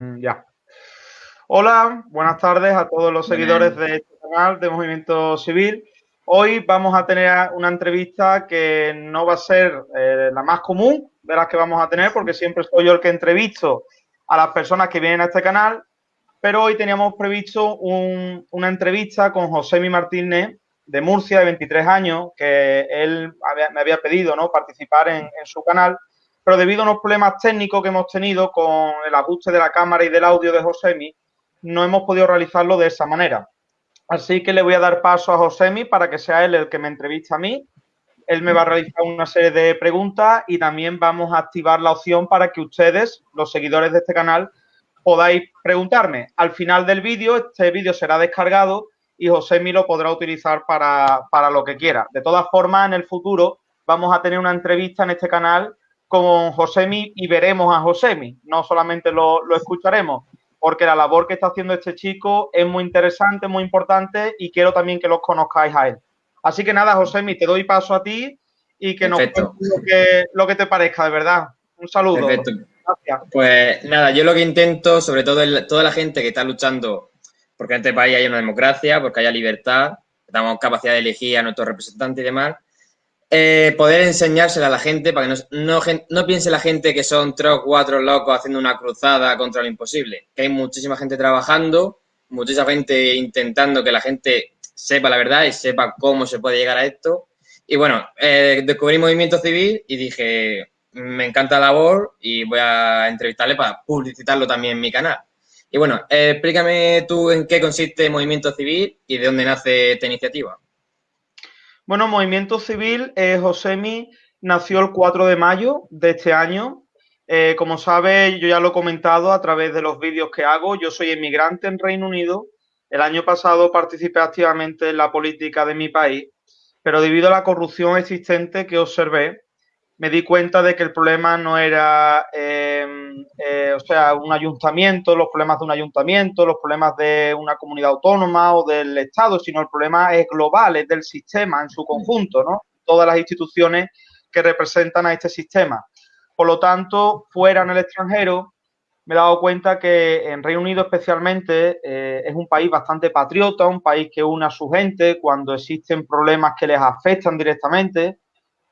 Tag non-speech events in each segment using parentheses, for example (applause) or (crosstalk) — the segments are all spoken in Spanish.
Mm, ya. Hola, buenas tardes a todos los seguidores de este canal de Movimiento Civil. Hoy vamos a tener una entrevista que no va a ser eh, la más común de las que vamos a tener, porque siempre soy yo el que entrevisto a las personas que vienen a este canal, pero hoy teníamos previsto una entrevista con José Martínez de Murcia, de 23 años, que él me había pedido ¿no? participar en su canal pero debido a unos problemas técnicos que hemos tenido con el ajuste de la cámara y del audio de Josemi, no hemos podido realizarlo de esa manera. Así que le voy a dar paso a Josemi para que sea él el que me entrevista a mí. Él me va a realizar una serie de preguntas y también vamos a activar la opción para que ustedes, los seguidores de este canal, podáis preguntarme. Al final del vídeo, este vídeo será descargado y Josemi lo podrá utilizar para, para lo que quiera. De todas formas, en el futuro vamos a tener una entrevista en este canal con Josemi y veremos a Josemi, no solamente lo, escucharemos, porque la labor que está haciendo este chico es muy interesante, muy importante y quiero también que los conozcáis a él. Así que nada, Josemi, te doy paso a ti y que nos cuentes lo que, lo que te parezca, de verdad. Un saludo. Perfecto. Gracias. Pues nada, yo lo que intento, sobre todo toda la gente que está luchando porque en este país haya una democracia, porque haya libertad, que tengamos capacidad de elegir a nuestros representantes y demás, eh, poder enseñársela a la gente para que no, no, piense la gente que son tres o cuatro locos haciendo una cruzada contra lo imposible. Que hay muchísima gente trabajando, muchísima gente intentando que la gente sepa la verdad y sepa cómo se puede llegar a esto. Y bueno, eh, descubrí Movimiento Civil y dije, me encanta la labor y voy a entrevistarle para publicitarlo también en mi canal. Y bueno, explícame tú en qué consiste Movimiento Civil y de dónde nace esta iniciativa. Bueno, Movimiento Civil, eh, Josemi nació el 4 de mayo de este año. Eh, como sabe, yo ya lo he comentado a través de los vídeos que hago. Yo soy inmigrante en Reino Unido. El año pasado participé activamente en la política de mi país, pero debido a la corrupción existente que observé, me di cuenta de que el problema no era, em, eh, o sea, un ayuntamiento, los problemas de un ayuntamiento, los problemas de una comunidad autónoma o del Estado, sino el problema es global, es del sistema en su conjunto, ¿no? Todas las instituciones que representan a este sistema. Por lo tanto, fuera en el extranjero, me he dado cuenta que en Reino Unido especialmente eh, es un país bastante patriota, un país que une a su gente cuando existen problemas que les afectan directamente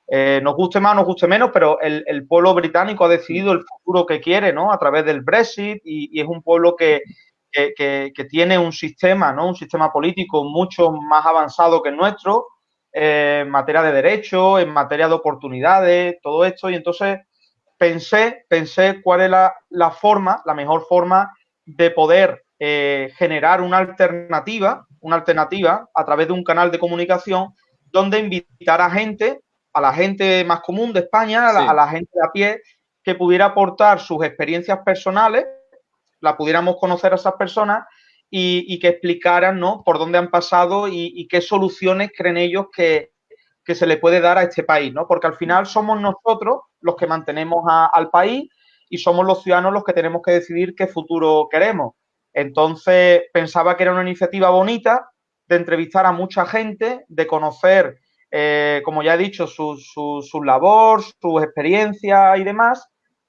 eh, nos guste más, nos guste menos, pero el, pueblo británico ha decidido el futuro que quiere, ¿no? A través del Brexit y, es un pueblo que, tiene un sistema, ¿no? Un sistema político mucho más avanzado que el nuestro eh, en materia de derechos, en materia de oportunidades, todo esto. Y entonces pensé, pensé cuál es la, forma, la mejor forma de poder eh, generar una alternativa, una alternativa a través de un canal de comunicación donde invitar a gente a la gente más común de España, a la, gente de a pie, que pudiera aportar sus experiencias personales, la pudiéramos conocer a esas personas y, que explicaran ¿no? por dónde han pasado y, qué soluciones creen ellos que, se le puede dar a este país, ¿no? Porque al final somos nosotros los que mantenemos al país y somos los ciudadanos los que tenemos que decidir qué futuro queremos. Entonces pensaba que era una iniciativa bonita de entrevistar a mucha gente, de conocer eh, como ya he dicho, su, su, labor, sus experiencias y demás.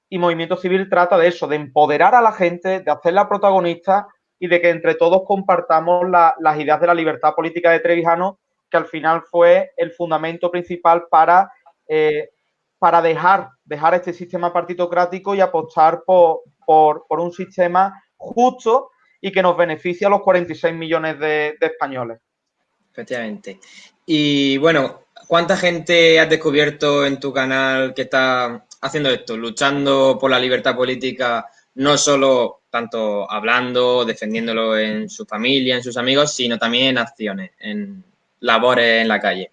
Y Movimiento Civil trata de eso, de empoderar a la gente, de hacerla protagonista y de que entre todos compartamos las ideas de la libertad política de Trevijano, que al final fue el fundamento principal para, eh, para dejar, dejar este sistema partitocrático y apostar por, por, un sistema justo y que nos beneficie a los 46 millones de españoles. Efectivamente. Y bueno, ¿cuánta gente has descubierto en tu canal que está haciendo esto, luchando por la libertad política, no solo tanto hablando, defendiéndolo en su familia, en sus amigos, sino también en acciones, en labores en la calle?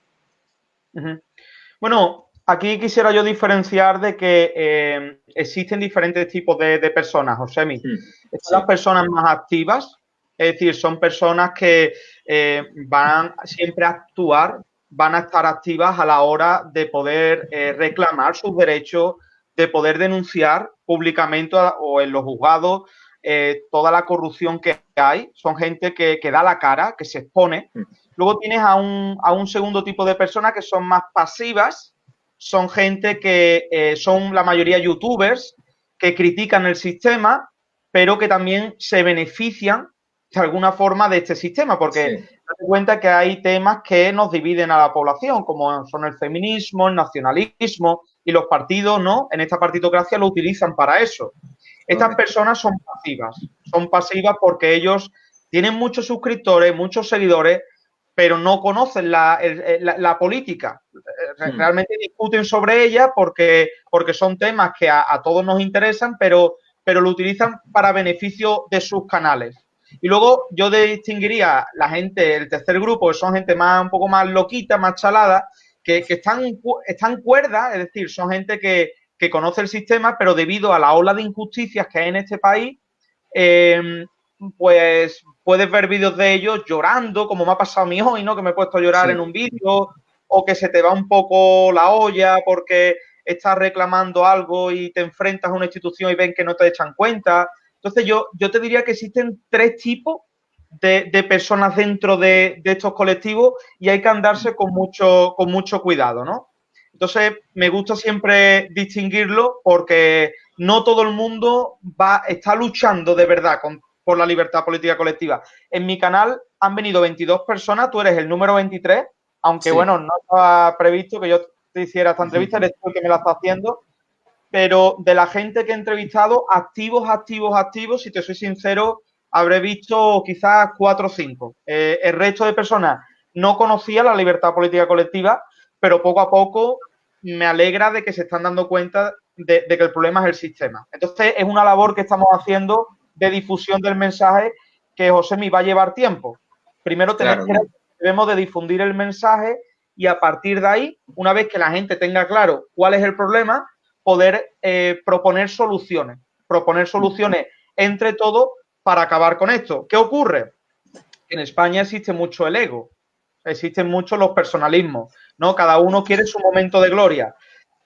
Bueno, aquí quisiera yo diferenciar de que eh, existen diferentes tipos de, personas, Josemi. Hmm, Están las personas más activas, es decir, son personas que eh, van siempre a actuar, van a estar activas a la hora de poder eh, reclamar sus derechos, de poder denunciar públicamente o en los juzgados eh, toda la corrupción que hay. Son gente que, da la cara, que se expone. Mm. Luego tienes a un, a un segundo tipo de personas que son más pasivas, son gente que son la mayoría youtubers, que critican el sistema pero que también se benefician de alguna forma de este sistema, porque sí. cuenta que hay temas que nos dividen a la población, como son el feminismo, el nacionalismo, y los partidos, ¿no? En esta partitocracia lo utilizan para eso. Estas personas son pasivas, son pasivas porque ellos tienen muchos suscriptores, muchos seguidores, pero no conocen la, la, la política. Hmm. Realmente discuten sobre ella porque, porque son temas que a, a, todos nos interesan, pero, pero lo utilizan para beneficio de sus canales. Y luego yo distinguiría la gente, el tercer grupo, que son gente más un poco más loquita, más chalada, que, que están, están cuerdas, es decir, son gente que, que, conoce el sistema, pero debido a la ola de injusticias que hay en este país, eh, pues puedes ver vídeos de ellos llorando, como me ha pasado a mí hoy, ¿no? Que me he puesto a llorar sí. en un vídeo, o que se te va un poco la olla porque estás reclamando algo y te enfrentas a una institución y ven que no te echan cuenta. Entonces yo, yo te diría que existen tres tipos de, de personas dentro de, de, estos colectivos y hay que andarse con mucho, con mucho cuidado, ¿no? Entonces, me gusta siempre distinguirlo porque no todo el mundo va, está luchando de verdad con, por la libertad política colectiva. En mi canal han venido 22 personas, tú eres el número 23, aunque sí. bueno, no estaba previsto que yo te hiciera esta entrevista, eres tú el que me la está haciendo, pero de la gente que he entrevistado, activos, activos, activos, si te soy sincero, habré visto quizás cuatro o cinco. Eh, el resto de personas no conocía la libertad política colectiva, pero poco a poco me alegra de que se están dando cuenta de, de, que el problema es el sistema. Entonces, es una labor que estamos haciendo de difusión del mensaje que José me va a llevar tiempo. Primero tenemos, claro. debemos de difundir el mensaje y a partir de ahí, una vez que la gente tenga claro cuál es el problema, poder eh, proponer soluciones. Proponer soluciones entre todos para acabar con esto. ¿Qué ocurre? En España existe mucho el ego, existen muchos los personalismos, ¿no? Cada uno quiere su momento de gloria.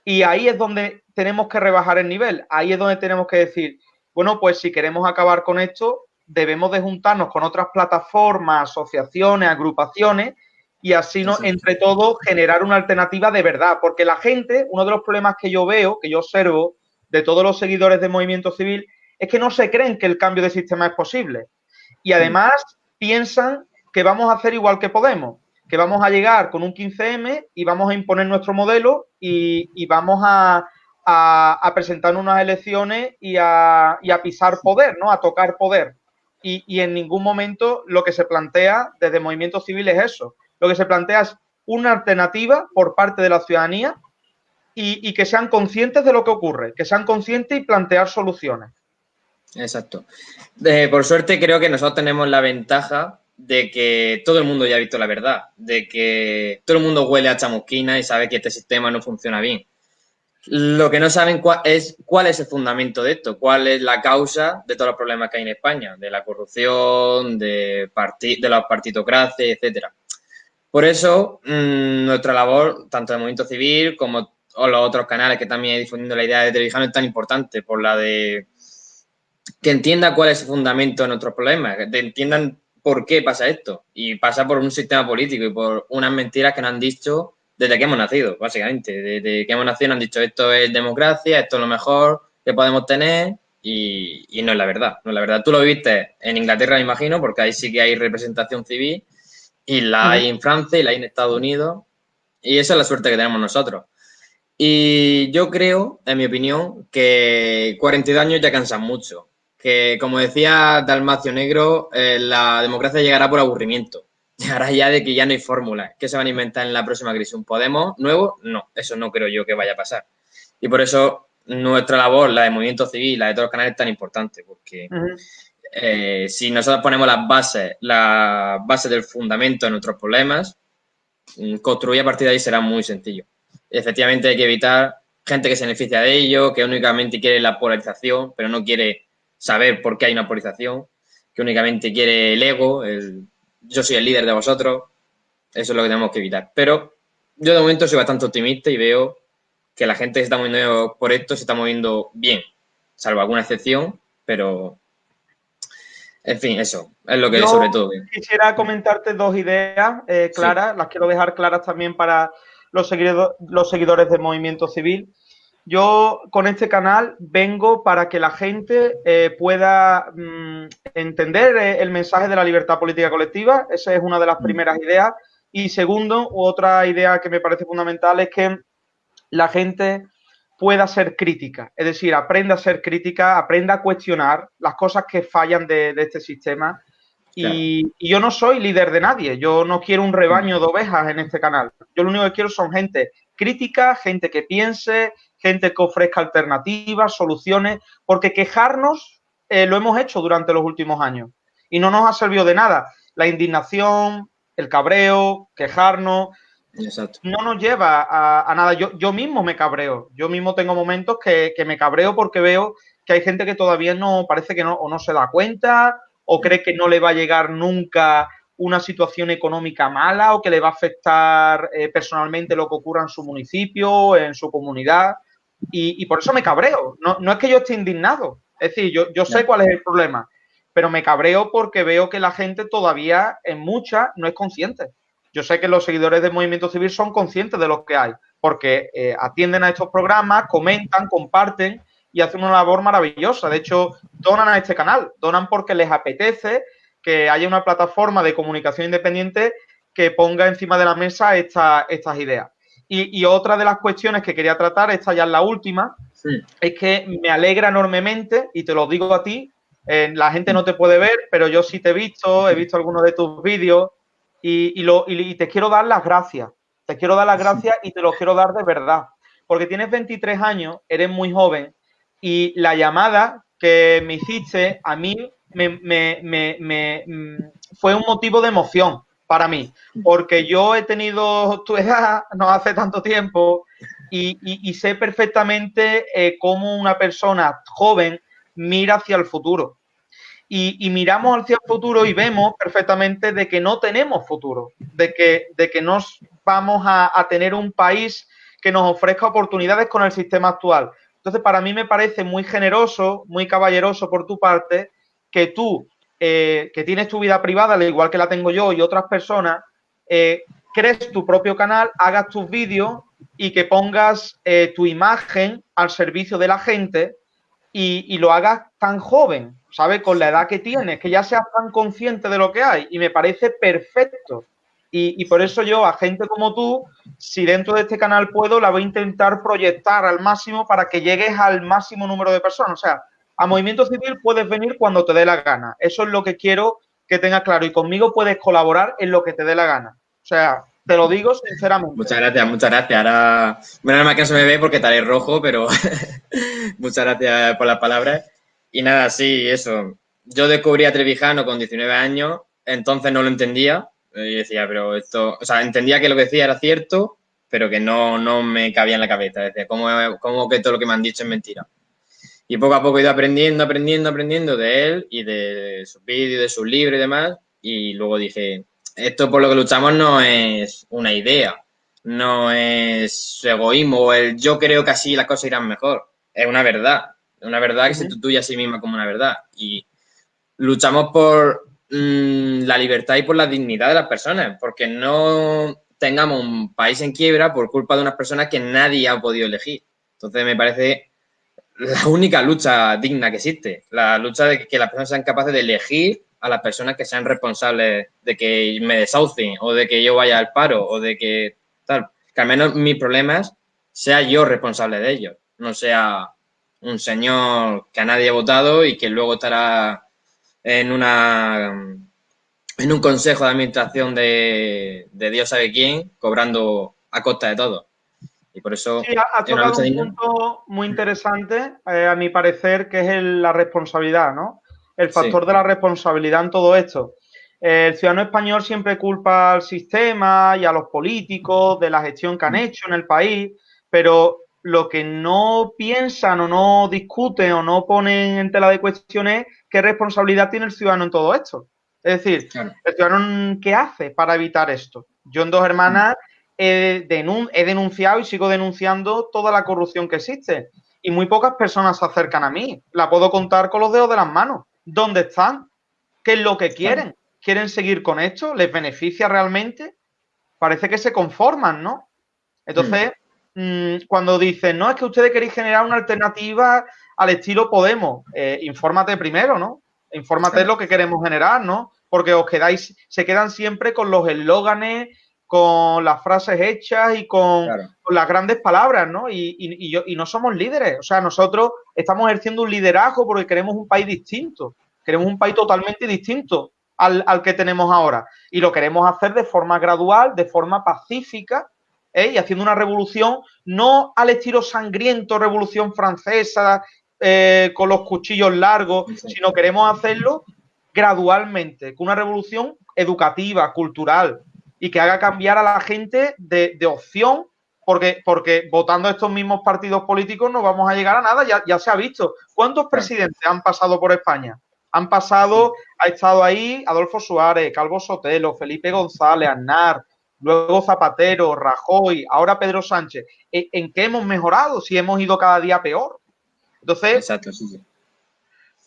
Y ahí es donde tenemos que rebajar el nivel, ahí es donde tenemos que decir, bueno, pues si queremos acabar con esto, debemos de juntarnos con otras plataformas, asociaciones, agrupaciones, y así no, entre todos generar una alternativa de verdad. Porque la gente, uno de los problemas que yo veo, que yo observo de todos los seguidores del movimiento civil, es que no se creen que el cambio de sistema es posible. Y además piensan que vamos a hacer igual que Podemos, que vamos a llegar con un 15M y vamos a imponer nuestro modelo y, y vamos a, a, a, presentar unas elecciones y a, y a, pisar poder, ¿no? A tocar poder. Y, y en ningún momento lo que se plantea desde el movimiento civil es eso. Lo que se plantea es una alternativa por parte de la ciudadanía y, que sean conscientes de lo que ocurre, que sean conscientes y plantear soluciones. Exacto. Por suerte creo que nosotros tenemos la ventaja de que todo el mundo ya ha visto la verdad, de que todo el mundo huele a chamusquina y sabe que este sistema no funciona bien. Lo que no saben es cuál es el fundamento de esto, cuál es la causa de todos los problemas que hay en España, de la corrupción, de, de la partitocracia, etcétera. Por eso, mmm, nuestra labor, tanto de movimiento civil como los otros canales que también difundiendo la idea de televisión es tan importante por la de que entienda cuál es el fundamento de nuestros problemas, que entiendan por qué pasa esto. Y pasa por un sistema político y por unas mentiras que nos han dicho desde que hemos nacido, básicamente. Desde que hemos nacido nos han dicho esto es democracia, esto es lo mejor que podemos tener y, y no es la verdad. No es la verdad. Tú lo viste en Inglaterra, me imagino, porque ahí sí que hay representación civil y la hay en Francia y la hay en Estados Unidos. Y esa es la suerte que tenemos nosotros. Y yo creo, en mi opinión, que 42 años ya cansan mucho. Que, como decía Dalmacio Negro, eh, la democracia llegará por aburrimiento. (laughs) Llegará ya de que ya no hay fórmula. ¿Qué se van a inventar en la próxima crisis? ¿Un Podemos nuevo? No, eso no creo yo que vaya a pasar. Y por eso nuestra labor, la de movimiento civil, la de todos los canales, es tan importante, porque uh -huh. Eh, si nosotros ponemos las bases, la base del fundamento de nuestros problemas, mm, construir a partir de ahí será muy sencillo. Efectivamente hay que evitar gente que se beneficia de ello, que únicamente quiere la polarización, pero no quiere saber por qué hay una polarización, que únicamente quiere el ego, el yo soy el líder de vosotros, eso es lo que tenemos que evitar. Pero yo de momento soy bastante optimista y veo que la gente se está moviendo por esto, se está moviendo bien, salvo alguna excepción, pero en fin, eso es lo que Yo sobre todo. Quisiera comentarte dos ideas eh, claras, sí. las quiero dejar claras también para los, seguidores, los seguidores del movimiento civil. yo con este canal vengo para que la gente eh, pueda mm, entender eh, el mensaje de la libertad política colectiva. Esa es una de las mm. primeras ideas. Y segundo, otra idea que me parece fundamental es que la gente pueda ser crítica, es decir, aprenda a ser crítica, aprenda a cuestionar las cosas que fallan de, este sistema. Y, yo no soy líder de nadie, yo no quiero un rebaño de ovejas en este canal. Yo lo único que quiero son gente crítica, gente que piense, gente que ofrezca alternativas, soluciones, porque quejarnos eh, lo hemos hecho durante los últimos años y no nos ha servido de nada. La indignación, el cabreo, quejarnos, no nos lleva a, nada. Yo, yo, mismo me cabreo. Yo mismo tengo momentos que, me cabreo porque veo que hay gente que todavía no parece que no, o no se da cuenta o cree que no le va a llegar nunca una situación económica mala o que le va a afectar eh, personalmente lo que ocurra en su municipio, en su comunidad. Y, por eso me cabreo. No, no, es que yo esté indignado. Es decir, yo, yo sé cuál es el problema, pero me cabreo porque veo que la gente todavía, en mucha, no es consciente. Yo sé que los seguidores del movimiento civil son conscientes de lo que hay, porque eh, atienden a estos programas, comentan, comparten y hacen una labor maravillosa. De hecho, donan a este canal, donan porque les apetece que haya una plataforma de comunicación independiente que ponga encima de la mesa estas ideas. Y, otra de las cuestiones que quería tratar, esta ya es la última, es que me alegra enormemente, y te lo digo a ti, eh, la gente no te puede ver, pero yo sí te he visto, he visto algunos de tus vídeos, y, lo, y, te quiero dar las gracias. Te quiero dar las gracias y te lo quiero dar de verdad. Porque tienes 23 años, eres muy joven y la llamada que me hiciste a mí me, mm, fue un motivo de emoción para mí. Porque yo he tenido tu edad no hace tanto tiempo y, sé perfectamente eh, cómo una persona joven mira hacia el futuro y, miramos hacia el futuro y vemos perfectamente de que no tenemos futuro, de que, de que no vamos a, tener un país que nos ofrezca oportunidades con el sistema actual. Entonces, para mí me parece muy generoso, muy caballeroso por tu parte, que tú, eh, que tienes tu vida privada, al igual que la tengo yo y otras personas, eh, crees tu propio canal, hagas tus vídeos y que pongas eh, tu imagen al servicio de la gente y, y, lo hagas tan joven. ¿sabes? Con la edad que tienes, que ya seas tan consciente de lo que hay y me parece perfecto. Y, por eso yo, a gente como tú, si dentro de este canal puedo, la voy a intentar proyectar al máximo para que llegues al máximo número de personas. O sea, a Movimiento Civil puedes venir cuando te dé la gana. Eso es lo que quiero que tengas claro. Y conmigo puedes colaborar en lo que te dé la gana. O sea, te lo digo sinceramente. Muchas gracias, muchas gracias. Ahora, nada más que no se me ve porque estaré rojo, pero (laughs) muchas gracias por las palabras. Y nada, sí, eso. Yo descubrí a Trevijano con 19 años, entonces no lo entendía. Y decía, pero esto, o sea, entendía que lo que decía era cierto, pero que no, no me cabía en la cabeza. Decía, ¿cómo, ¿cómo, que todo lo que me han dicho es mentira? Y poco a poco he ido aprendiendo, aprendiendo, aprendiendo de él y de sus vídeos, de sus libros y demás. Y luego dije, esto por lo que luchamos no es una idea, no es egoísmo, el yo creo que así las cosas irán mejor, es una verdad una verdad que se tuya a sí misma como una verdad. Y luchamos por mm, la libertad y por la dignidad de las personas, porque no tengamos un país en quiebra por culpa de unas personas que nadie ha podido elegir. Entonces me parece la única lucha digna que existe, la lucha de que las personas sean capaces de elegir a las personas que sean responsables de que me desahucien o de que yo vaya al paro o de que tal, que al menos mis problemas sea yo responsable de ellos, no sea un señor que a nadie ha votado y que luego estará en una en un consejo de administración de, Dios sabe quién, cobrando a costa de todo. Y por eso sí, ha, tocado un punto muy interesante, eh, a mi parecer, que es la responsabilidad, ¿no? El factor de la responsabilidad en todo esto. El ciudadano español siempre culpa al sistema y a los políticos de la gestión que han mm. hecho en el país, pero lo que no piensan o no discuten o no ponen en tela de cuestión es qué responsabilidad tiene el ciudadano en todo esto. Es decir, el ciudadano, ¿qué hace para evitar esto? Yo en Dos Hermanas he, denunciado y sigo denunciando toda la corrupción que existe. Y muy pocas personas se acercan a mí. La puedo contar con los dedos de las manos. ¿Dónde están? ¿Qué es lo que quieren? ¿Quieren seguir con esto? ¿Les beneficia realmente? Parece que se conforman, ¿no? Entonces, mm, cuando dicen, no, es que ustedes queréis generar una alternativa al estilo Podemos, eh, infórmate primero, ¿no? Infórmate lo que queremos generar, ¿no? Porque os quedáis, se quedan siempre con los eslóganes, con las frases hechas y con, las grandes palabras, ¿no? Y, y, no somos líderes. O sea, nosotros estamos ejerciendo un liderazgo porque queremos un país distinto. Queremos un país totalmente distinto al, que tenemos ahora. Y lo queremos hacer de forma gradual, de forma pacífica, ¿eh? y haciendo una revolución no al estilo sangriento, revolución francesa, eh, con los cuchillos largos, sino queremos hacerlo gradualmente, con una revolución educativa, cultural, y que haga cambiar a la gente de, opción, porque, porque votando estos mismos partidos políticos no vamos a llegar a nada, ya, ya se ha visto. ¿Cuántos presidentes han pasado por España? Han pasado, ha estado ahí Adolfo Suárez, Calvo Sotelo, Felipe González, Aznar, luego Zapatero, Rajoy, ahora Pedro Sánchez. ¿En, qué hemos mejorado si hemos ido cada día peor? Entonces, Exacto, sí,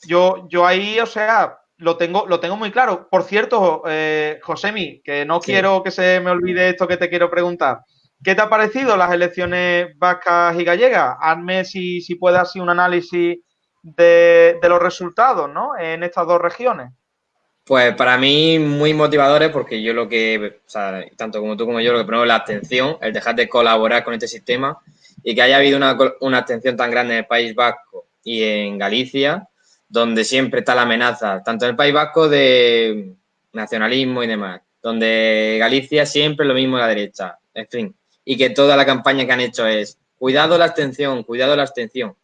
Yo, yo ahí, o sea, lo tengo, lo tengo muy claro. Por cierto, eh, Josemi, que no quiero que se me olvide esto que te quiero preguntar. ¿Qué te ha parecido las elecciones vascas y gallegas? Hazme si, si puedes un análisis de, los resultados, ¿no? En estas dos regiones. Pues para mí muy motivadores porque yo lo que, o sea, tanto como tú como yo, lo que pongo es la atención, el dejar de colaborar con este sistema y que haya habido una, una atención tan grande en el País Vasco y en Galicia, donde siempre está la amenaza, tanto en el País Vasco de nacionalismo y demás, donde Galicia siempre lo mismo a la derecha, en fin, y que toda la campaña que han hecho es cuidado la abstención, cuidado la abstención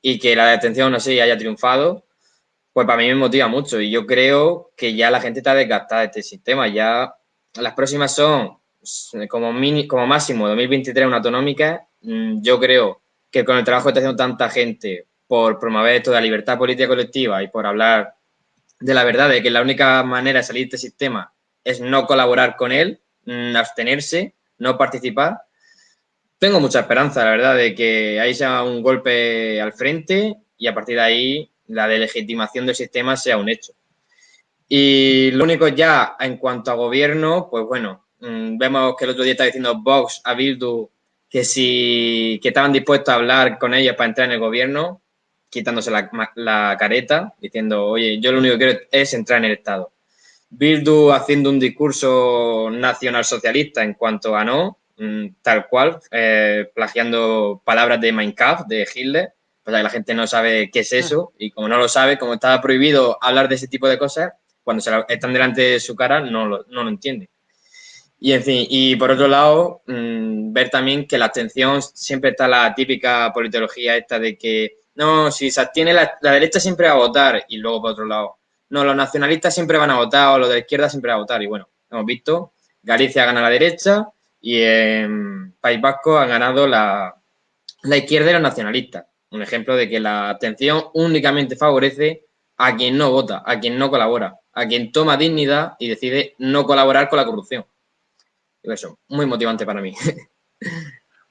y que la detención, no sé, haya triunfado, pues para mí me motiva mucho. Y yo creo que ya la gente está desgastada de este sistema. Ya las próximas son como, mini, como máximo 2023 una autonómica. Mm, yo creo que con el trabajo que está haciendo tanta gente por promover esto de la libertad política colectiva y por hablar de la verdad de que la única manera de salir de este sistema es no colaborar con él, mm, abstenerse, no participar, tengo mucha esperanza, la verdad, de que ahí sea un golpe al frente y a partir de ahí la delegitimación del sistema sea un hecho. Y lo único ya en cuanto a gobierno, pues bueno, mm, vemos que el otro día está diciendo Vox a Bildu que si que estaban dispuestos a hablar con ellos para entrar en el gobierno, quitándose la, la, careta, diciendo, oye, yo lo único que quiero es entrar en el Estado. Bildu haciendo un discurso nacional socialista en cuanto a no, Mm, tal cual, eh, plagiando palabras de Minecraft, de Hitler, pues la gente no sabe qué es eso y como no lo sabe, como estaba prohibido hablar de ese tipo de cosas, cuando se están delante de su cara no lo, no lo entiende. Y en fin, y por otro lado, mm, ver también que la atención siempre está la típica politología esta de que, no, si se abstiene la, la, derecha siempre va a votar y luego por otro lado, no, los nacionalistas siempre van a votar o los de la izquierda siempre van a votar y bueno, hemos visto, Galicia gana a la derecha, y en País Vasco han ganado la, izquierda y los nacionalistas. Un ejemplo de que la atención únicamente favorece a quien no vota, a quien no colabora, a quien toma dignidad y decide no colaborar con la corrupción. Y eso, muy motivante para mí. (laughs)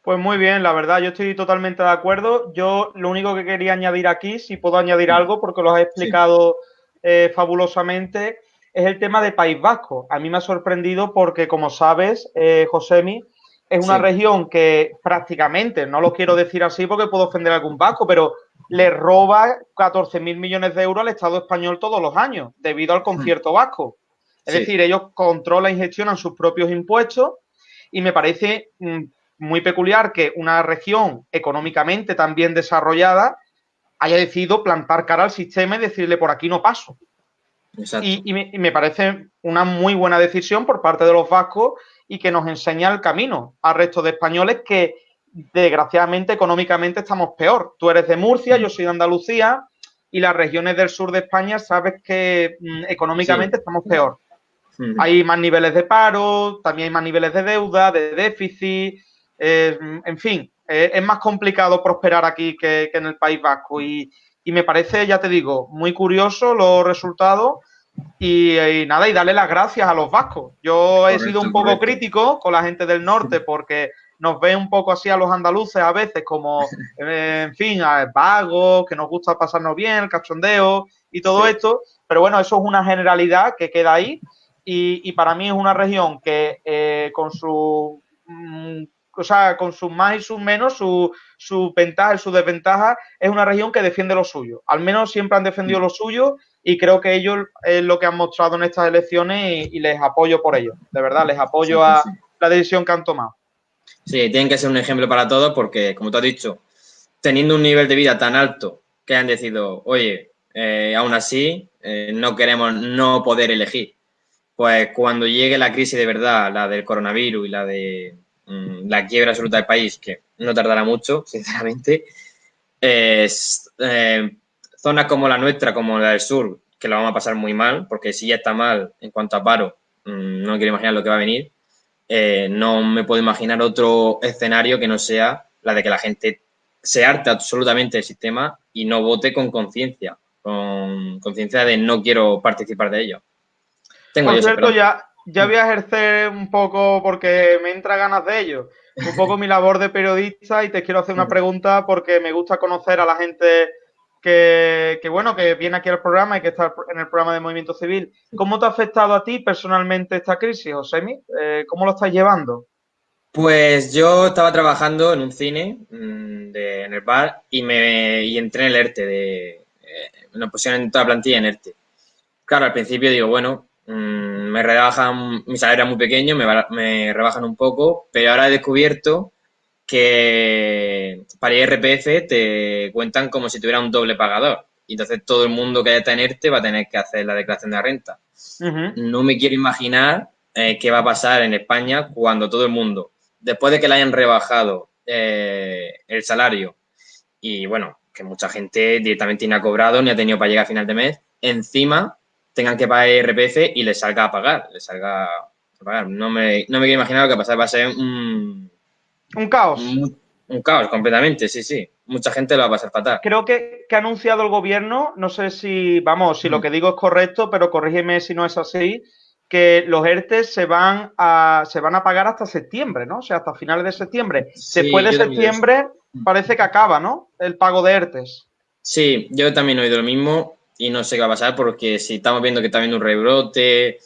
Pues muy bien, la verdad, yo estoy totalmente de acuerdo. Yo lo único que quería añadir aquí, si puedo añadir algo, porque lo has explicado eh, fabulosamente, es el tema de País Vasco. A mí me ha sorprendido porque, como sabes, eh, Josemi, es una región que prácticamente, no lo quiero decir así porque puedo ofender a algún vasco, pero le roba 14 mil millones de euros al Estado español todos los años debido al concierto vasco. Es decir, ellos controlan y gestionan sus propios impuestos y me parece mm, muy peculiar que una región económicamente tan bien desarrollada haya decidido plantar cara al sistema y decirle por aquí no paso. Y, me, parece una muy buena decisión por parte de los vascos y que nos enseña el camino al resto de españoles que desgraciadamente económicamente estamos peor. Tú eres de Murcia, yo soy de Andalucía y las regiones del sur de España sabes que mm, económicamente estamos peor. Hay más niveles de paro, también hay más niveles de deuda, de déficit, eh, en fin, eh, es más complicado prosperar aquí que, que en el País Vasco. Y, y me parece, ya te digo, muy curioso los resultados. Y, nada, y darle las gracias a los vascos. Yo he sido un poco crítico con la gente del norte porque nos ve un poco así a los andaluces a veces como, (laughs) eh, en fin, vagos, que nos gusta pasarnos bien, el cachondeo y todo esto, pero bueno, eso es una generalidad que queda ahí. Y, para mí es una región que eh, con su mm, o sea, con sus más y sus menos, sus su ventajas y sus desventajas, es una región que defiende lo suyo. Al menos siempre han defendido lo suyo y creo que ellos es lo que han mostrado en estas elecciones y, les apoyo por ello. De verdad, les apoyo a la decisión que han tomado. Sí, tienen que ser un ejemplo para todos porque, como tú has dicho, teniendo un nivel de vida tan alto que han decidido, oye, eh, aún así eh, no queremos no poder elegir. Pues cuando llegue la crisis de verdad, la del coronavirus y la de mm, la quiebra absoluta del país, que no tardará mucho, (laughs) sinceramente, eh, zonas como la nuestra, como la del sur, que lo vamos a pasar muy mal, porque si ya está mal en cuanto a paro, mm, no quiero imaginar lo que va a venir. no me puedo imaginar otro escenario que no sea la de que la gente se arte absolutamente del sistema y no vote con conciencia, con conciencia de no quiero participar de ello. Tengo Por cierto, ya, ya voy a ejercer un poco, porque me entra ganas de ello, un poco mi labor de periodista y te quiero hacer una pregunta porque me gusta conocer a la gente que, bueno, que viene aquí al programa y que está en el programa de Movimiento Civil. ¿Cómo te ha afectado a ti personalmente esta crisis, Josemi? Eh, ¿Cómo lo estás llevando? Pues yo estaba trabajando en un cine mm, en el bar y me y entré en el ERTE. De, eh, me pusieron en toda la plantilla en ERTE. Claro, al principio digo, bueno, mm, me rebajan, mi salario era muy pequeño, me, me, rebajan un poco, pero ahora he descubierto que para IRPF te cuentan como si tuviera un doble pagador. Y entonces todo el mundo que haya está en ERTE va a tener que hacer la declaración de renta. No me quiero imaginar eh, qué va a pasar en España cuando todo el mundo después de que le hayan rebajado eh, el salario y bueno, que mucha gente directamente ni ha cobrado ni ha tenido para llegar a final de mes, encima tengan que pagar RPF y les salga a pagar, les salga a pagar. No me, no me quiero imaginar lo que pasa, va a ser un... Un caos. Un, caos, completamente, sí, sí. Mucha gente lo va a pasar fatal. Creo que, que ha anunciado el gobierno, no sé si, vamos, si lo mm. que digo es correcto, pero corrígeme si no es así, que los ERTES se van a, se van a pagar hasta septiembre, ¿no? O sea, hasta finales de septiembre. Después de septiembre parece que acaba, ¿no? El pago de ERTES. Sí, yo también he oído lo mismo y no sé qué va a pasar porque si estamos viendo que está habiendo un rebrote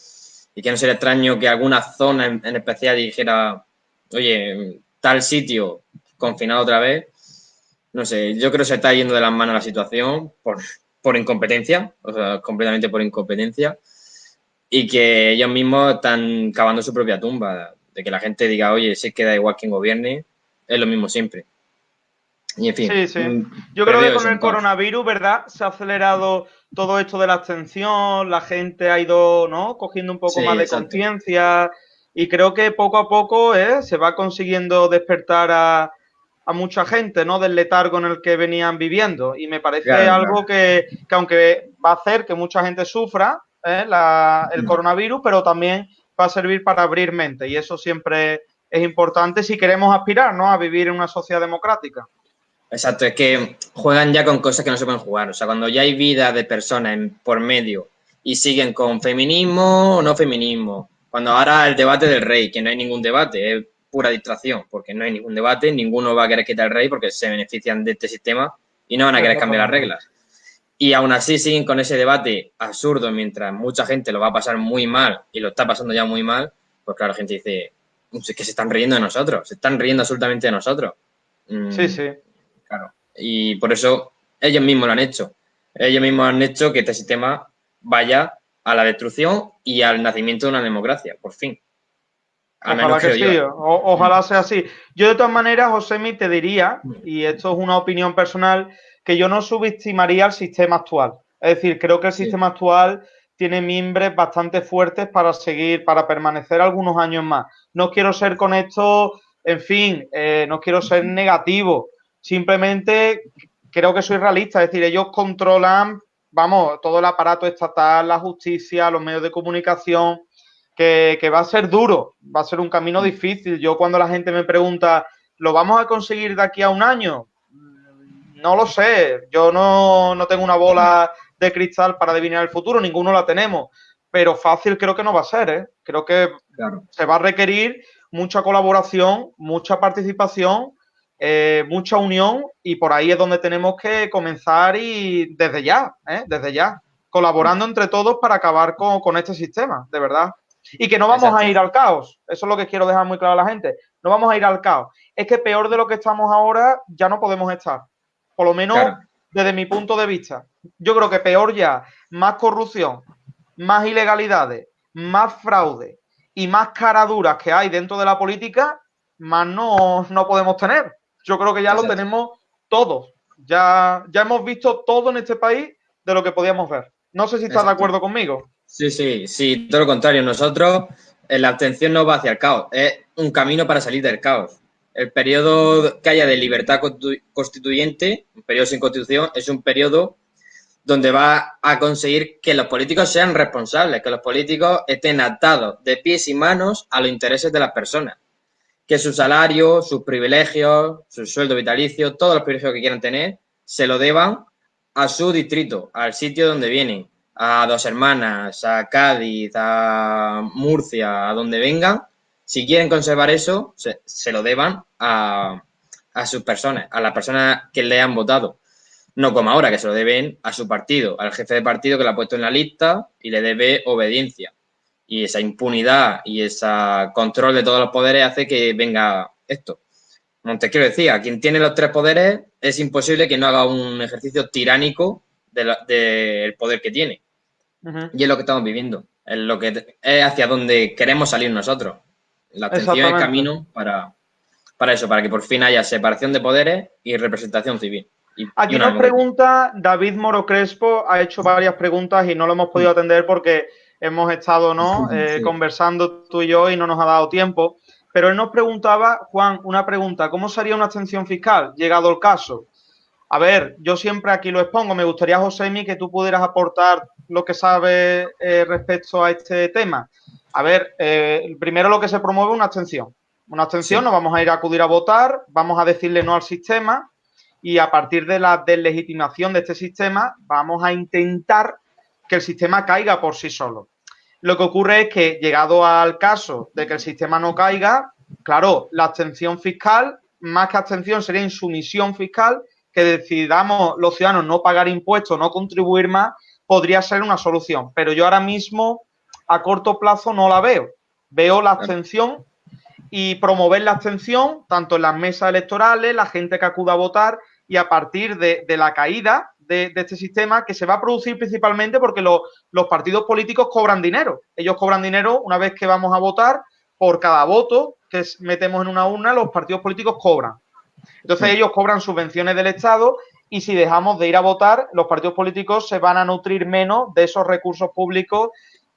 y que no sería extraño que alguna zona en, especial dijera, oye, tal sitio confinado otra vez, no sé, yo creo que se está yendo de las manos la situación por, por incompetencia, o sea, completamente por incompetencia y que ellos mismos están cavando su propia tumba, de que la gente diga, oye, si queda igual quien gobierne, es lo mismo siempre. Y en fin. Sí, sí. Mm, Yo creo que con el coronavirus, ¿verdad? Se ha acelerado todo esto de la abstención, la gente ha ido, ¿no? Cogiendo un poco más de conciencia y creo que poco a poco ¿eh? se va consiguiendo despertar a, a, mucha gente, ¿no? Del letargo en el que venían viviendo y me parece algo Que, que aunque va a hacer que mucha gente sufra, ¿eh? el coronavirus, pero también va a servir para abrir mente y eso siempre es importante si queremos aspirar ¿no? a vivir en una sociedad democrática. Exacto, es que juegan ya con cosas que no se pueden jugar. O sea, cuando ya hay vida de personas por medio y siguen con feminismo o no feminismo. Cuando ahora el debate del rey, que no hay ningún debate, es pura distracción, porque no hay ningún debate, ninguno va a querer quitar el rey porque se benefician de este sistema y no van a querer cambiar las reglas. Y aún así siguen con ese debate absurdo mientras mucha gente lo va a pasar muy mal y lo está pasando ya muy mal, pues claro, la gente dice, es que se están riendo de nosotros, se están riendo absolutamente de nosotros. Mm, sí, sí. Claro. Y por eso ellos mismos lo han hecho. Ellos mismos han hecho que este sistema vaya a la destrucción y al nacimiento de una democracia, por fin. ojalá que, sí, ojalá sea así. Yo de todas maneras, Josemi, te diría, y esto es una opinión personal, que yo no subestimaría el sistema actual. Es decir, creo que el sistema actual tiene mimbres bastante fuertes para seguir, para permanecer algunos años más. No quiero ser con esto, en fin, eh, no quiero ser negativo. Simplemente creo que soy realista. Es decir, ellos controlan, vamos, todo el aparato estatal, la justicia, los medios de comunicación, que, que va a ser duro, va a ser un camino difícil. Yo cuando la gente me pregunta, ¿lo vamos a conseguir de aquí a un año? No lo sé, yo no, tengo una bola de cristal para adivinar el futuro, ninguno la tenemos, pero fácil creo que no va a ser, ¿eh? Creo que se va a requerir mucha colaboración, mucha participación, eh, mucha unión y por ahí es donde tenemos que comenzar y desde ya, ¿eh? desde ya, colaborando entre todos para acabar con, con este sistema, de verdad. Y que no vamos a ir al caos. Eso es lo que quiero dejar muy claro a la gente. No vamos a ir al caos. Es que peor de lo que estamos ahora ya no podemos estar. Por lo menos desde mi punto de vista. Yo creo que peor ya, más corrupción, más ilegalidades, más fraude y más caraduras que hay dentro de la política, más no, no podemos tener. Yo creo que ya lo tenemos todos. Ya, ya hemos visto todo en este país de lo que podíamos ver. No sé si estás de acuerdo conmigo. Sí, sí, sí, todo lo contrario. Nosotros, en la abstención no va hacia el caos, es un camino para salir del caos. El periodo que haya de libertad constituyente, un periodo sin constitución, es un periodo donde va a conseguir que los políticos sean responsables, que los políticos estén atados de pies y manos a los intereses de las personas. Que su salario, sus privilegios, su sueldo vitalicio, todos los privilegios que quieran tener, se lo deban a su distrito, al sitio donde vienen, a Dos Hermanas, a Cádiz, a Murcia, a donde vengan, si quieren conservar eso, se, lo deban a, a, sus personas, a las personas que le han votado. No como ahora, que se lo deben a su partido, al jefe de partido que lo ha puesto en la lista y le debe obediencia. Y esa impunidad y ese control de todos los poderes hace que venga esto. Montesquieu decía, quien tiene los tres poderes es imposible que no haga un ejercicio tiránico del poder que tiene. Y es lo que estamos viviendo, es lo que es hacia donde queremos salir nosotros. La atención es camino para, para eso, para que por fin haya separación de poderes y representación civil. Aquí nos pregunta David Moro Crespo, ha hecho varias preguntas y no lo hemos podido atender porque hemos estado ¿no? Eh, conversando tú y yo y no nos ha dado tiempo. Pero él nos preguntaba, Juan, una pregunta, ¿cómo sería una abstención fiscal llegado el caso? A ver, yo siempre aquí lo expongo, me gustaría, Josemi, que tú pudieras aportar lo que sabes eh, respecto a este tema. A ver, eh, primero lo que se promueve es una abstención. Una abstención, nos vamos a ir a acudir a votar, vamos a decirle no al sistema y a partir de la deslegitimación de este sistema vamos a intentar que el sistema caiga por sí solo. Lo que ocurre es que, llegado al caso de que el sistema no caiga, claro, la abstención fiscal, más que abstención, sería insumisión fiscal, que decidamos los ciudadanos no pagar impuestos, no contribuir más, podría ser una solución. Pero yo ahora mismo, a corto plazo, no la veo. Veo la abstención y promover la abstención, tanto en las mesas electorales, la gente que acuda a votar, y a partir de, la caída de, este sistema, que se va a producir principalmente porque los partidos políticos cobran dinero. Ellos cobran dinero una vez que vamos a votar, por cada voto que metemos en una urna, los partidos políticos cobran. Entonces ellos cobran subvenciones del Estado y si dejamos de ir a votar, los partidos políticos se van a nutrir menos de esos recursos públicos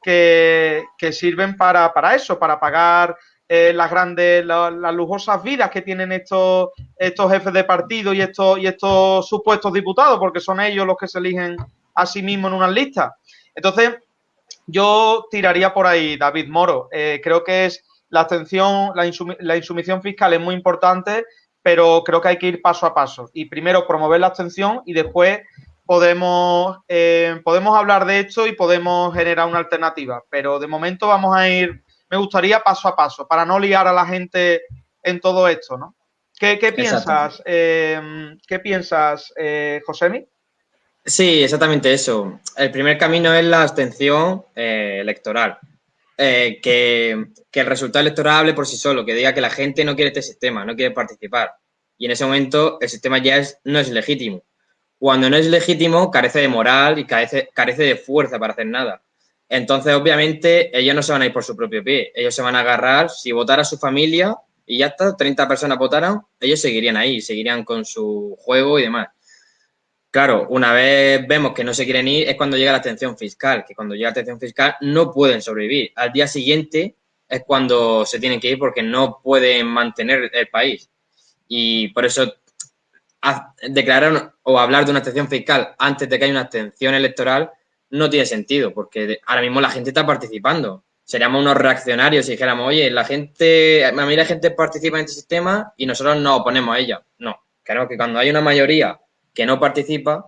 que, sirven para, para, eso, para pagar eh, las grandes, las lujosas vidas que tienen estos, estos jefes de partido y estos, y estos supuestos diputados, porque son ellos los que se eligen a sí mismos en unas listas. Entonces, yo tiraría por ahí, David Moro. Eh, creo que es la atención, la, la, insumisión fiscal es muy importante, pero creo que hay que ir paso a paso. Y primero promover la abstención y después podemos, eh, podemos hablar de esto y podemos generar una alternativa. Pero de momento vamos a ir me gustaría paso a paso, para no liar a la gente en todo esto, ¿no? ¿Qué, piensas, eh, ¿qué piensas, eh, Josemi? Sí, exactamente eso. El primer camino es la abstención eh, electoral. Eh, que, el resultado electoral hable por sí solo, que diga que la gente no quiere este sistema, no quiere participar. Y en ese momento el sistema ya es, no es legítimo. Cuando no es legítimo, carece de moral y carece, carece de fuerza para hacer nada. Entonces, obviamente, ellos no se van a ir por su propio pie. Ellos se van a agarrar, si votara su familia y ya está, 30 personas votaran, ellos seguirían ahí, seguirían con su juego y demás. Claro, una vez vemos que no se quieren ir, es cuando llega la atención fiscal, que cuando llega la atención fiscal no pueden sobrevivir. Al día siguiente es cuando se tienen que ir porque no pueden mantener el país. Y por eso declarar o hablar de una atención fiscal antes de que haya una abstención electoral no tiene sentido, porque ahora mismo la gente está participando. Seríamos unos reaccionarios si dijéramos, oye, la gente, a mí la gente participa en este sistema y nosotros nos oponemos a ella. No, creo que cuando hay una mayoría que no participa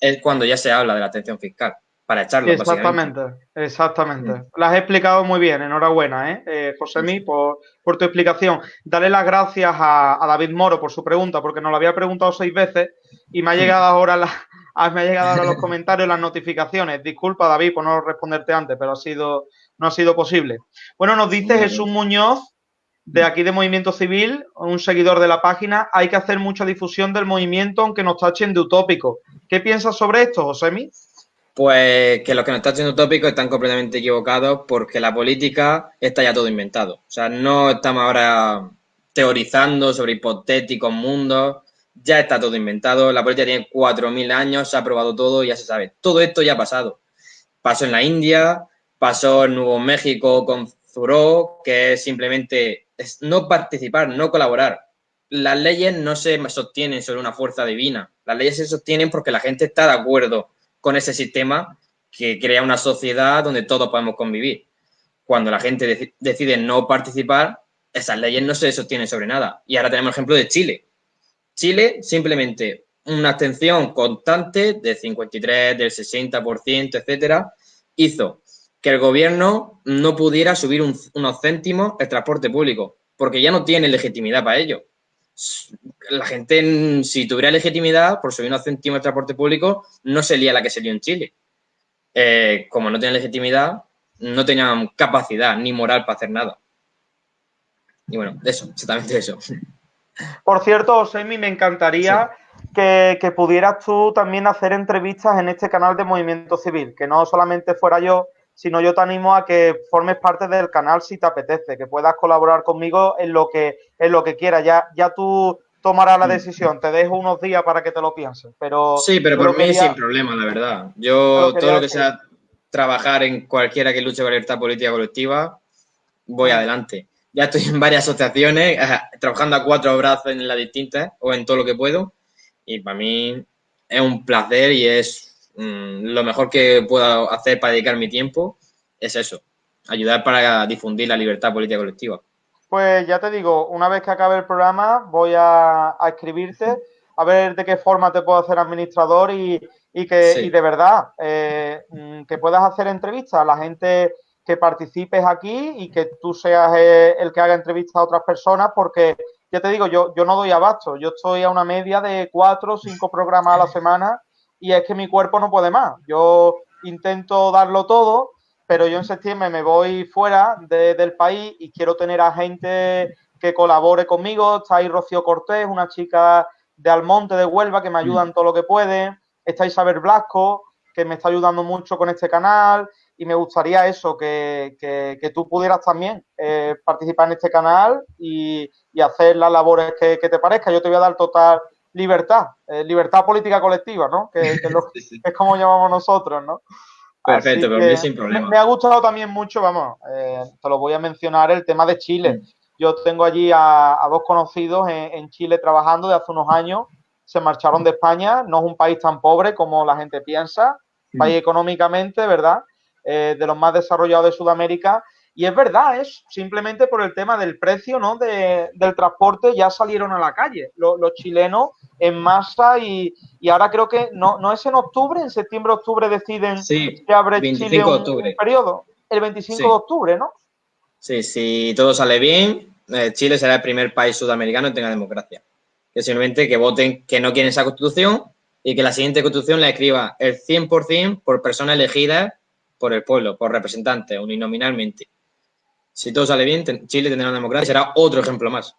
es cuando ya se habla de la atención fiscal, para echarlo. Exactamente, exactamente. Mm. Lo has explicado muy bien, enhorabuena, ¿eh? eh José por, por, tu explicación. Dale las gracias a, David Moro por su pregunta, porque nos lo había preguntado seis veces y me ha llegado ahora la, Ah, me ha llegado ahora los (laughs) comentarios, las notificaciones. Disculpa, David, por no responderte antes, pero ha sido, no ha sido posible. Bueno, nos dice Jesús Muñoz, de aquí de Movimiento Civil, un seguidor de la página, hay que hacer mucha difusión del movimiento aunque nos tachen de utópico. ¿Qué piensas sobre esto, Josemi? Pues que los que nos tachen de utópico están completamente equivocados porque la política está ya todo inventado. O sea, no estamos ahora teorizando sobre hipotéticos mundos, ya está todo inventado, la política tiene 4.000 años, se ha probado todo, ya se sabe. Todo esto ya ha pasado. Pasó en la India, pasó en Nuevo México con Zuró, que es simplemente no participar, no colaborar. Las leyes no se sostienen sobre una fuerza divina, las leyes se sostienen porque la gente está de acuerdo con ese sistema que crea una sociedad donde todos podemos convivir. Cuando la gente decide no participar, esas leyes no se sostienen sobre nada. Y ahora tenemos el ejemplo de Chile. Chile, simplemente una abstención constante de 53, del 60%, etcétera, hizo que el gobierno no pudiera subir unos céntimos el transporte público, porque ya no tiene legitimidad para ello. La gente, si tuviera legitimidad por subir unos céntimos el transporte público, no sería la que se en Chile. Eh, como no tiene legitimidad, no tenían capacidad ni moral para hacer nada. Y bueno, eso, exactamente eso. Por cierto, Osemi, me encantaría que, pudieras tú también hacer entrevistas en este canal de Movimiento Civil, que no solamente fuera yo, sino yo te animo a que formes parte del canal si te apetece, que puedas colaborar conmigo en lo que, en lo que quieras. Ya, ya tú tomarás la mm. decisión, te dejo unos días para que te lo pienses. Pero sí, pero por mí sin problema, la verdad. Yo todo lo que sea trabajar en cualquiera que luche por la libertad política colectiva, voy ah. adelante ya estoy en varias asociaciones, trabajando a cuatro brazos en las distintas o en todo lo que puedo. Y para mí es un placer y es mm, lo mejor que puedo hacer para dedicar mi tiempo, es eso, ayudar para difundir la libertad política colectiva. Pues ya te digo, una vez que acabe el programa voy a, escribirte a ver de qué forma te puedo hacer administrador y, que y de verdad eh, mm, que puedas hacer entrevistas a la gente que participes aquí y que tú seas eh, el que haga entrevistas a otras personas, porque ya te digo, yo, yo no doy abasto, yo estoy a una media de cuatro o cinco programas a la semana y es que mi cuerpo no puede más. Yo intento darlo todo, pero yo en septiembre me voy fuera del país y quiero tener a gente que colabore conmigo. Está ahí Rocío Cortés, una chica de Almonte, de Huelva, que me ayuda en todo lo que puede. Está Isabel Blasco, que me está ayudando mucho con este canal y me gustaría eso, que, que, tú pudieras también eh, participar en este canal y, hacer las labores que, te parezca. Yo te voy a dar total libertad, eh, libertad política colectiva, ¿no? Que, (laughs) es como llamamos nosotros, ¿no? Perfecto, pero mí sin problema. Me, ha gustado también mucho, vamos, eh, te lo voy a mencionar, el tema de Chile. Mm. Yo tengo allí a, dos conocidos en, Chile trabajando de hace unos años, se marcharon de España, no es un país tan pobre como la gente piensa, mm. país económicamente, ¿verdad? Eh, de los más desarrollados de Sudamérica. Y es verdad, es simplemente por el tema del precio ¿no? del transporte, ya salieron a la calle los, chilenos en masa y, ahora creo que no, no es en octubre, en septiembre, octubre deciden sí, que abre Chile un, periodo. El 25 de octubre, ¿no? Sí, si todo sale bien, eh, Chile será el primer país sudamericano que tenga democracia. Que simplemente que voten que no quieren esa constitución y que la siguiente constitución la escriba el 100% por personas elegidas por el pueblo, por representantes, uninominalmente. Si todo sale bien, Chile tendrá una democracia y será otro ejemplo más.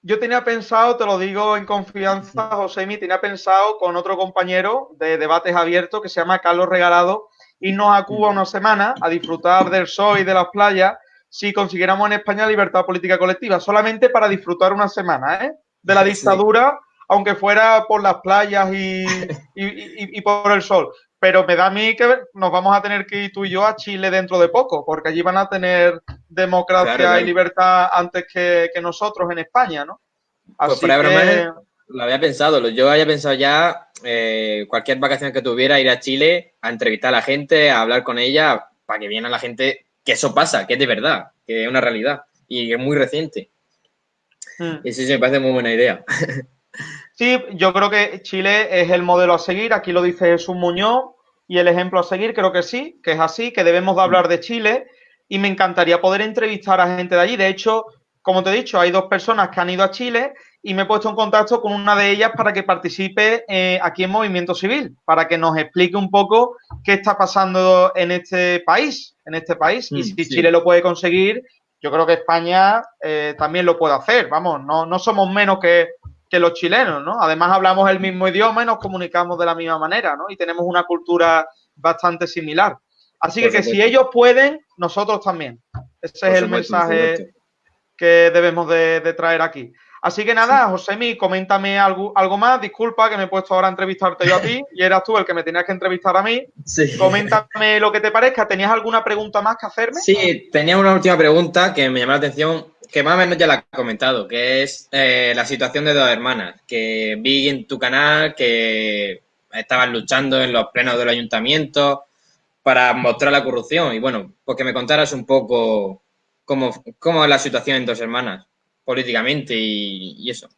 Yo tenía pensado, te lo digo en confianza, José tenía pensado con otro compañero de debates abiertos que se llama Carlos Regalado irnos a Cuba una semana a disfrutar del sol y de las playas si consiguiéramos en España libertad política colectiva, solamente para disfrutar una semana ¿eh? de la dictadura, aunque fuera por las playas y por el sol pero me da a mí que nos vamos a tener que ir tú y yo a Chile dentro de poco, porque allí van a tener democracia y libertad antes que, nosotros en España, ¿no? Pues que... lo había pensado, yo había pensado ya eh, cualquier vacación que tuviera ir a Chile a entrevistar a la gente, a hablar con ella, para que viera la gente que eso pasa, que es de verdad, que es una realidad y es muy reciente. Hmm. Y sí, sí, me parece muy buena idea. (laughs) Sí, yo creo que Chile es el modelo a seguir, aquí lo dice Jesús Muñoz, y el ejemplo a seguir creo que sí, que es así, que debemos de hablar de Chile, y me encantaría poder entrevistar a gente de allí. De hecho, como te he dicho, hay dos personas que han ido a Chile y me he puesto en contacto con una de ellas para que participe eh, aquí en Movimiento Civil, para que nos explique un poco qué está pasando en este país, en este país. y mm, si Chile lo puede conseguir, yo creo que España eh, también lo puede hacer. Vamos, no, no somos menos que, que, los chilenos, ¿no? Además hablamos el mismo idioma y nos comunicamos de la misma manera, ¿no? Y tenemos una cultura bastante similar. Así que, que si ellos pueden, nosotros también. Ese es el mensaje que debemos de, traer aquí. Así que nada, Josemi, coméntame algo, algo más. Disculpa que me he puesto ahora a entrevistarte yo a ti y eras tú el que me tenías que entrevistar a mí. Sí. Coméntame lo que te parezca. ¿Tenías alguna pregunta más que hacerme? Sí, tenía una última pregunta que me llamó la atención, que más o menos ya la has comentado, que es eh, la situación de dos hermanas, que vi en tu canal que estaban luchando en los plenos del ayuntamiento para mostrar la corrupción. Y bueno, pues que me contaras un poco cómo, cómo es la situación en Dos Hermanas, políticamente y, eso.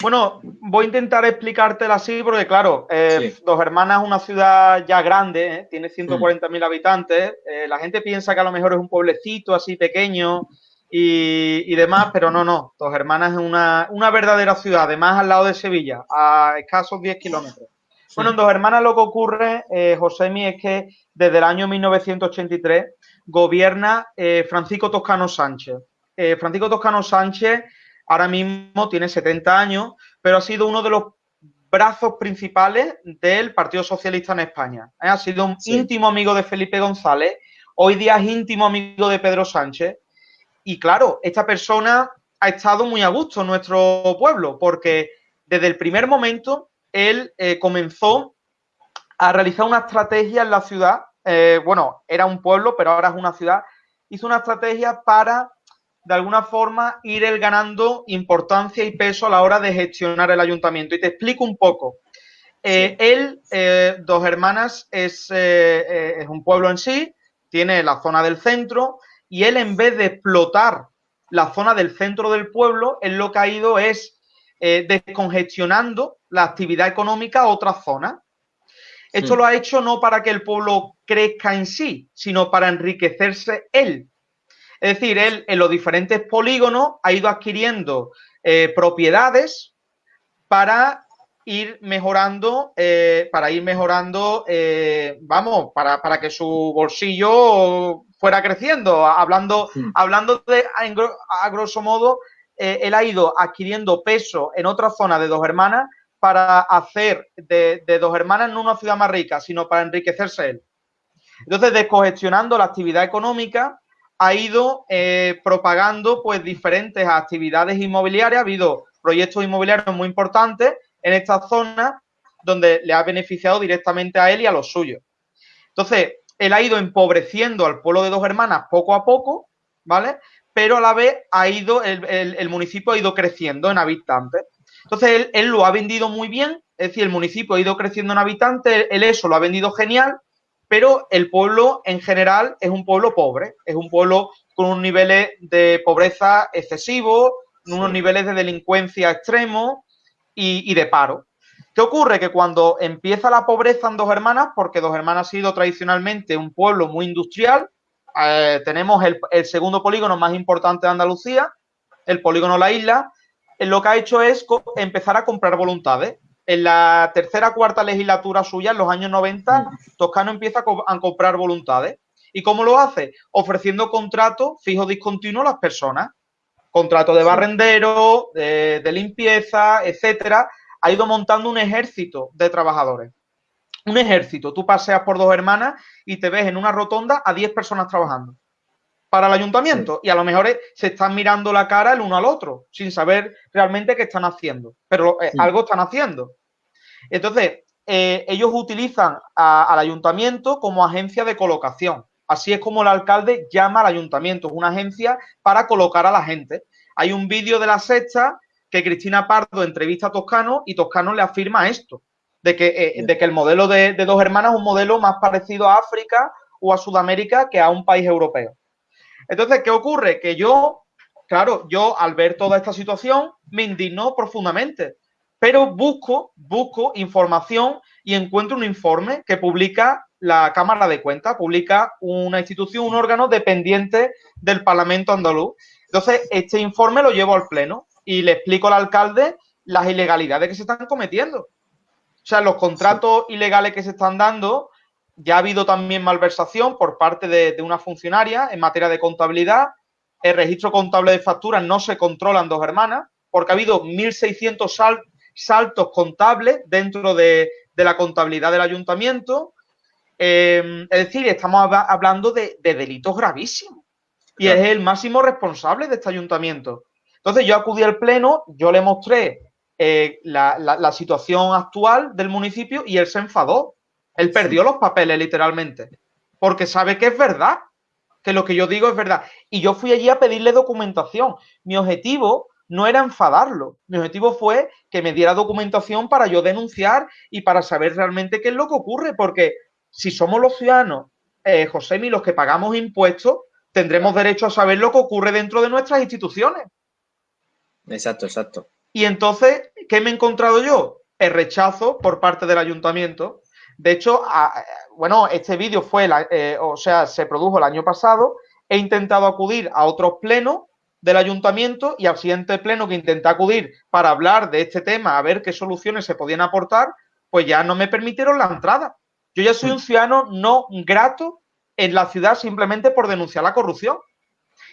Bueno, voy a intentar explicártela así porque, claro, eh, Dos Hermanas es una ciudad ya grande, ¿eh? tiene 140.000 mm. habitantes. Eh, la gente piensa que a lo mejor es un pueblecito así pequeño y, demás, pero no, no. Dos Hermanas es una, una, verdadera ciudad, además al lado de Sevilla, a escasos 10 kilómetros. Bueno, en Dos Hermanas lo que ocurre, Josemi, es que desde el año 1983 gobierna eh, Francisco Toscano Sánchez. Eh, Francisco Toscano Sánchez ahora mismo tiene 70 años, pero ha sido uno de los brazos principales del Partido Socialista en España. ¿eh? Ha sido un íntimo amigo de Felipe González, hoy día es íntimo amigo de Pedro Sánchez. Y claro, esta persona ha estado muy a gusto en nuestro pueblo, porque desde el primer momento él comenzó a realizar una estrategia en la ciudad eh, bueno, era un pueblo, pero ahora es una ciudad, hizo una estrategia para, de alguna forma, ir él ganando importancia y peso a la hora de gestionar el ayuntamiento. Y te explico un poco. Eh, él, eh, Dos Hermanas, es, es un pueblo en sí, tiene la zona del centro, y él, en vez de explotar la zona del centro del pueblo, él lo que ha ido es descongestionando la actividad económica a otras zonas. Esto lo ha hecho no para que el pueblo crezca en sí, sino para enriquecerse él. Es decir, él en los diferentes polígonos ha ido adquiriendo eh, propiedades para ir mejorando, eh, para ir mejorando, eh, vamos, para, para, que su bolsillo fuera creciendo. Hablando, hablando de, a, grosso modo, él ha ido adquiriendo peso en otra zona de dos hermanas para hacer de, dos hermanas no una ciudad más rica, sino para enriquecerse él. Entonces, descongestionando la actividad económica, ha ido eh, propagando pues diferentes actividades inmobiliarias. Ha habido proyectos inmobiliarios muy importantes en esta zona donde le ha beneficiado directamente a él y a los suyos. Entonces, él ha ido empobreciendo al pueblo de dos hermanas poco a poco, ¿vale? Pero a la vez ha ido, el municipio ha ido creciendo en habitantes. Entonces, él, lo ha vendido muy bien, es decir, el municipio ha ido creciendo en habitantes, él eso lo ha vendido genial, pero el pueblo en general es un pueblo pobre, es un pueblo con unos niveles de pobreza excesivos, unos niveles de delincuencia extremos y, de paro. ¿Qué ocurre? Que cuando empieza la pobreza en Dos Hermanas, porque Dos Hermanas ha sido tradicionalmente un pueblo muy industrial, eh, tenemos el, el, segundo polígono más importante de Andalucía, el polígono La Isla, lo que ha hecho es empezar a comprar voluntades. En la tercera cuarta legislatura suya, en los años 90, Toscano empieza a, comprar voluntades. ¿Y cómo lo hace? Ofreciendo contratos fijos discontinuos a las personas. Contrato de barrendero, de, de limpieza, etcétera. Ha ido montando un ejército de trabajadores. Un ejército. Tú paseas por dos hermanas y te ves en una rotonda a 10 personas trabajando para el ayuntamiento y a lo mejor se están mirando la cara el uno al otro sin saber realmente qué están haciendo, pero eh, algo están haciendo. Entonces, eh, ellos utilizan al ayuntamiento como agencia de colocación. Así es como el alcalde llama al ayuntamiento, es una agencia para colocar a la gente. Hay un vídeo de la sexta que Cristina Pardo entrevista a Toscano y Toscano le afirma esto, de que, eh, de que el modelo de, de dos hermanas es un modelo más parecido a África o a Sudamérica que a un país europeo. Entonces, ¿qué ocurre? Que yo, claro, yo al ver toda esta situación me indignó profundamente, pero busco, busco información y encuentro un informe que publica la Cámara de Cuentas, publica una institución, un órgano dependiente del Parlamento andaluz. Entonces, este informe lo llevo al Pleno y le explico al alcalde las ilegalidades que se están cometiendo. O sea, los contratos ilegales que se están dando, ya ha habido también malversación por parte de, una funcionaria en materia de contabilidad. El registro contable de facturas no se controlan dos hermanas, porque ha habido 1.600 saltos contables dentro de, la contabilidad del ayuntamiento. Eh, es decir, estamos hablando de delitos gravísimos y es el máximo responsable de este ayuntamiento. Entonces yo acudí al pleno, yo le mostré eh, la, situación actual del municipio y él se enfadó. Él perdió los papeles literalmente, porque sabe que es verdad, que lo que yo digo es verdad. Y yo fui allí a pedirle documentación. Mi objetivo no era enfadarlo, mi objetivo fue que me diera documentación para yo denunciar y para saber realmente qué es lo que ocurre, porque si somos los ciudadanos, eh, José, los que pagamos impuestos, tendremos derecho a saber lo que ocurre dentro de nuestras instituciones. Exacto, exacto. Y entonces, ¿qué me he encontrado yo? El rechazo por parte del ayuntamiento. De hecho, bueno, este vídeo fue, eh, o sea, se produjo el año pasado. He intentado acudir a otros plenos del ayuntamiento y al siguiente pleno que intenté acudir para hablar de este tema, a ver qué soluciones se podían aportar, pues ya no me permitieron la entrada. Yo ya soy un ciudadano no grato en la ciudad simplemente por denunciar la corrupción.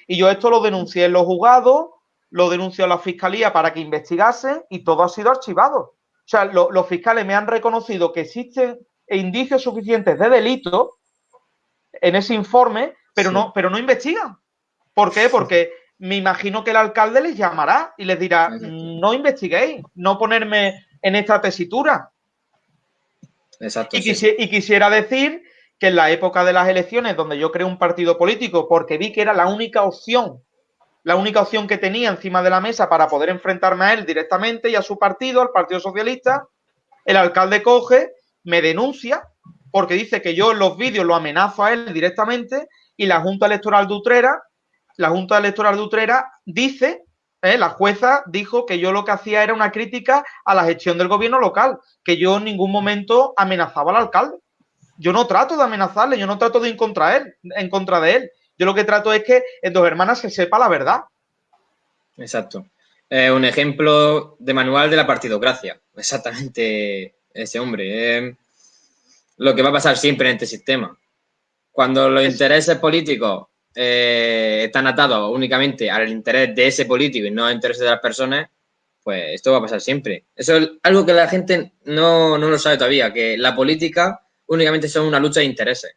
Y yo esto lo denuncié en los juzgados, lo denuncié a la fiscalía para que investigasen y todo ha sido archivado. O sea, los fiscales me han reconocido que existen indicios suficientes de delito en ese informe, pero, no, pero no investigan. ¿Por qué? Porque me imagino que el alcalde les llamará y les dirá, no investiguéis, no ponerme en esta tesitura. Exacto, y, y quisiera decir que en la época de las elecciones, donde yo creé un partido político porque vi que era la única opción, la única opción que tenía encima de la mesa para poder enfrentarme a él directamente y a su partido, al Partido Socialista, el alcalde coge, me denuncia porque dice que yo en los vídeos lo amenazo a él directamente y la Junta Electoral de Utrera, la Junta Electoral de Utrera dice, eh, la jueza dijo que yo lo que hacía era una crítica a la gestión del gobierno local, que yo en ningún momento amenazaba al alcalde yo no trato de amenazarle, yo no trato de ir contra él, en contra de él. Yo lo que trato es que en dos hermanas se sepa la verdad. Exacto. Eh, un ejemplo de manual de la partidocracia. Exactamente ese hombre. Lo que va a pasar siempre en este sistema. Cuando los intereses políticos eh, están atados únicamente al interés de ese político y no al interés de las personas, pues esto va a pasar siempre. Eso es algo que la gente no, no lo sabe todavía, que la política únicamente son una lucha de intereses.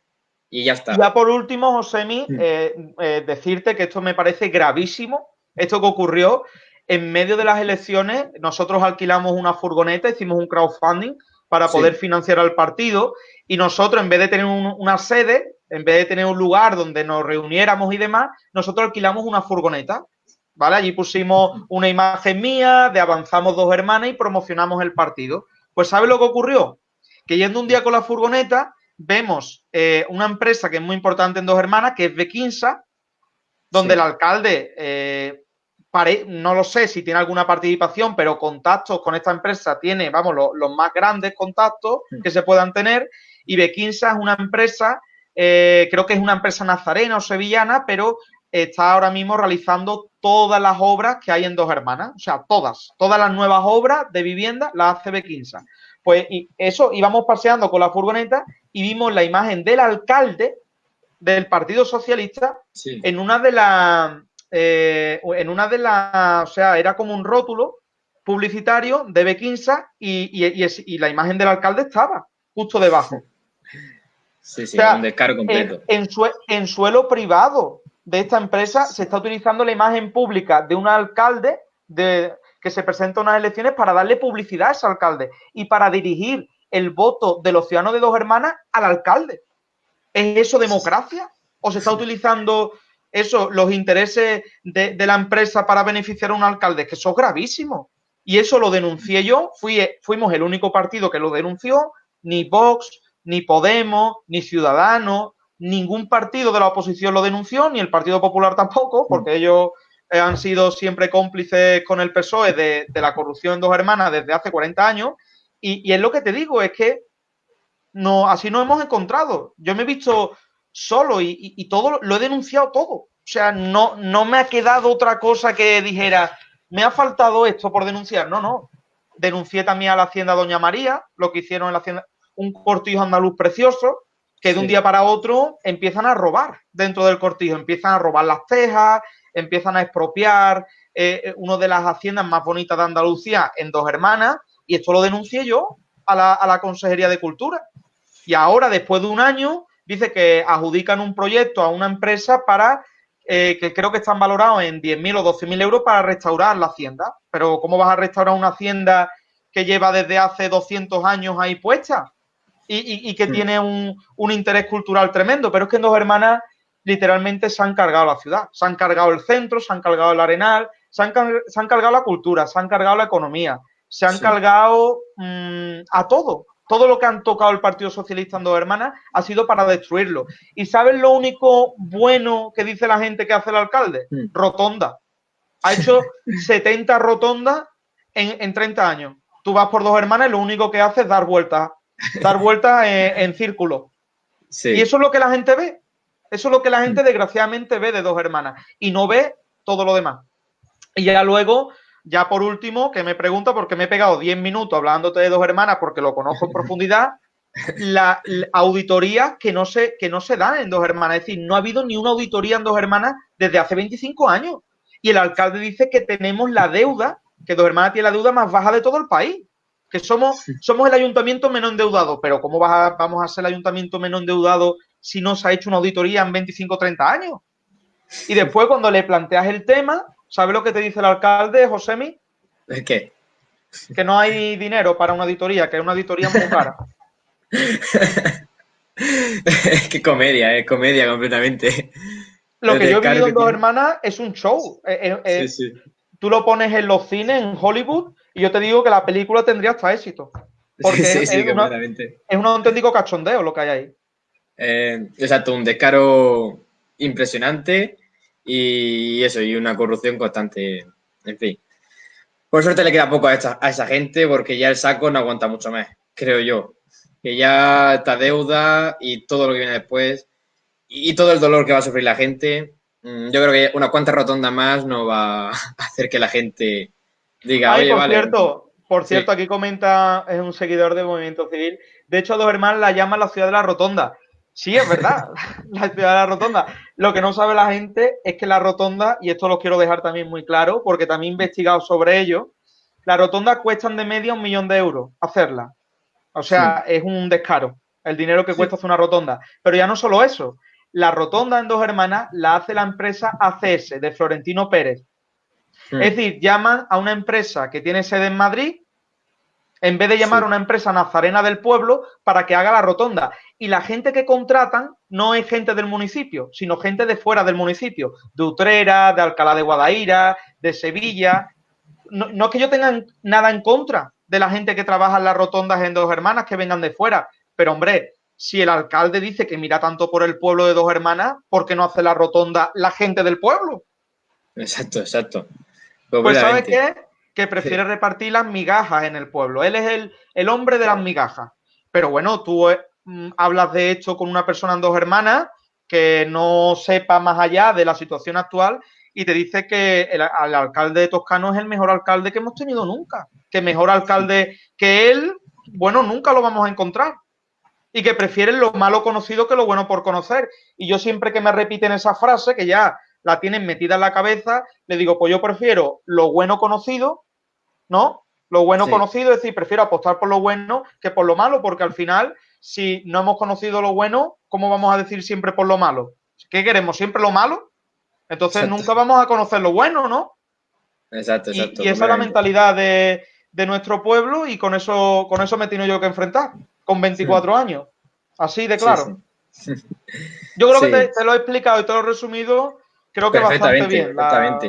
Y ya está. Ya por último, Josemi, eh, eh, decirte que esto me parece gravísimo, esto que ocurrió. En medio de las elecciones, nosotros alquilamos una furgoneta, hicimos un crowdfunding para poder financiar al partido y nosotros, en vez de tener una sede, en vez de tener un lugar donde nos reuniéramos y demás, nosotros alquilamos una furgoneta. ¿Vale? Allí pusimos una imagen mía de avanzamos dos hermanas y promocionamos el partido. Pues ¿sabe lo que ocurrió? que yendo un día con la furgoneta, vemos eh, una empresa que es muy importante en Dos Hermanas, que es Bequinsa, donde el alcalde, eh, no lo sé si tiene alguna participación, pero contactos con esta empresa tiene, vamos, los más grandes contactos que se puedan tener. Y Bequinsa es una empresa, eh, creo que es una empresa nazarena o sevillana, pero está ahora mismo realizando todas las obras que hay en Dos Hermanas, o sea, todas, todas las nuevas obras de vivienda las hace Bequinsa. Pues y eso íbamos paseando con la furgoneta y vimos la imagen del alcalde del Partido Socialista en una de las, eh, en una de las, o sea, era como un rótulo publicitario de Bequinsa y, y, la imagen del alcalde estaba justo debajo. Sí, sí, un descargo completo. En, en suelo privado de esta empresa se está utilizando la imagen pública de un alcalde de, que se presenta a unas elecciones para darle publicidad a ese alcalde y para dirigir el voto de los ciudadanos de dos hermanas al alcalde. ¿Es eso democracia? ¿O se está utilizando (laughs) eso, los intereses de, la empresa para beneficiar a un alcalde? Que eso es gravísimo. Y eso lo denuncié yo, Fui, fuimos el único partido que lo denunció, ni Vox, ni Podemos, ni Ciudadanos, ningún partido de la oposición lo denunció, ni el Partido Popular tampoco, porque ellos eh, han sido siempre cómplices con el PSOE de, la corrupción en dos hermanas desde hace 40 años. Y, es lo que te digo, es que no, así nos hemos encontrado. Yo me he visto solo y, todo lo he denunciado todo. sea, no, no me ha quedado otra cosa que dijera, me ha faltado esto por denunciar. No, no. Denuncié también a la Hacienda Doña María, lo que hicieron en la Hacienda, un cortijo andaluz precioso, que de un día para otro empiezan a robar dentro del cortijo, empiezan a robar las tejas, empiezan a expropiar eh, eh, una de las haciendas más bonitas de Andalucía en dos hermanas, y esto lo denuncié yo a la, a la Consejería de Cultura. Y ahora, después de un año, dice que adjudican un proyecto a una empresa para eh, que creo que están valorados en 10.000 o 12.000 euros para restaurar la hacienda. Pero ¿cómo vas a restaurar una hacienda que lleva desde hace 200 años ahí puesta? Y, que hmm. tiene un, interés cultural tremendo. Pero es que en Dos Hermanas literalmente se han cargado la ciudad. Se han cargado el centro, se han cargado el arenal, se han, cargado la cultura, se han cargado la economía, se han cargado mm, a todo todo lo que han tocado el Partido Socialista en dos hermanas ha sido para destruirlo. ¿Y sabes lo único bueno que dice la gente que hace el alcalde? Mm. Rotonda. Ha hecho (laughs) 70 rotondas en, 30 años. Tú vas por dos hermanas y lo único que hace es dar vueltas, dar vueltas en, círculo. Y eso es lo que la gente ve. Eso es lo que la gente desgraciadamente ve de dos hermanas. Y no ve todo lo demás. Y ya luego ya por último, que me pregunta, porque me he pegado 10 minutos hablándote de dos hermanas porque lo conozco en (laughs) profundidad, la, auditoría que no, se, que no se dan en dos hermanas. Es decir, no ha habido ni una auditoría en dos hermanas desde hace 25 años. Y el alcalde dice que tenemos la deuda, que dos hermanas tiene la deuda más baja de todo el país. Que somos, somos el ayuntamiento menos endeudado. Pero ¿cómo vamos a ser el ayuntamiento menos endeudado si no se ha hecho una auditoría en 25 o 30 años? Y después, cuando le planteas el tema, ¿Sabe lo que te dice el alcalde, Josemi? ¿Es qué? Que no hay dinero para una auditoría, que es una auditoría muy cara. (laughs) es que comedia, es comedia completamente. Lo que yo he vivido en Dos Hermanas es un show. Eh, eh, eh, sí, sí. Tú lo pones en los cines, en Hollywood, y yo te digo que la película tendría hasta éxito. Porque sí, es, es, es, un auténtico cachondeo lo que hay ahí. exacto, un descaro impresionante y eso, y una corrupción constante, en fin. Por suerte le queda poco a, a esa gente porque ya el saco no aguanta mucho más, creo yo. Que ya esta deuda y todo lo que viene después y todo el dolor que va a sufrir la gente, mm, yo creo que una cuanta rotonda más no va a hacer que la gente diga, oye, por Cierto, por cierto, aquí comenta, es un seguidor del Movimiento Civil. De hecho, Dos Hermanos la llaman la ciudad de la rotonda. Sí, es verdad, (laughs) la ciudad de la rotonda. Lo que no sabe la gente es que la rotonda, y esto lo quiero dejar también muy claro, porque también he investigado sobre ello, la rotonda cuestan de media un millón de euros hacerla. O sea, es un descaro el dinero que cuesta hacer una rotonda. Pero ya no solo eso, la rotonda en dos hermanas la hace la empresa ACS de Florentino Pérez. Es decir, llaman a una empresa que tiene sede en Madrid en vez de llamar a una empresa nazarena del pueblo para que haga la rotonda. Y la gente que contratan no es gente del municipio, sino gente de fuera del municipio, de Utrera, de Alcalá de Guadaira, de Sevilla. No, es que yo tenga nada en contra de la gente que trabaja en las rotondas en Dos Hermanas que vengan de fuera, pero hombre, si el alcalde dice que mira tanto por el pueblo de Dos Hermanas, ¿por qué no hace la rotonda la gente del pueblo? Exacto, exacto. Pues ¿sabes qué? que prefiere repartir las migajas en el pueblo. Él es el, hombre de las migajas. Pero bueno, tú eh, hablas de esto con una persona en dos hermanas que no sepa más allá de la situación actual y te dice que el, alcalde de Toscano es el mejor alcalde que hemos tenido nunca. Que mejor alcalde que él, bueno, nunca lo vamos a encontrar. Y que prefieren lo malo conocido que lo bueno por conocer. Y yo siempre que me repiten esa frase, que ya la tienen metida en la cabeza, le digo, pues yo prefiero lo bueno conocido ¿no? Lo bueno conocido, es decir, prefiero apostar por lo bueno que por lo malo, porque al final, si no hemos conocido lo bueno, ¿cómo vamos a decir siempre por lo malo? ¿Qué queremos? ¿Siempre lo malo? Entonces nunca vamos a conocer lo bueno, ¿no? Exacto, exacto. Y, esa es la mentalidad de, nuestro pueblo y con eso, con eso me tengo yo que enfrentar, con 24 años. Así de claro. (laughs) yo creo que te, lo he explicado y te lo he resumido, creo que bastante bien. Exactamente.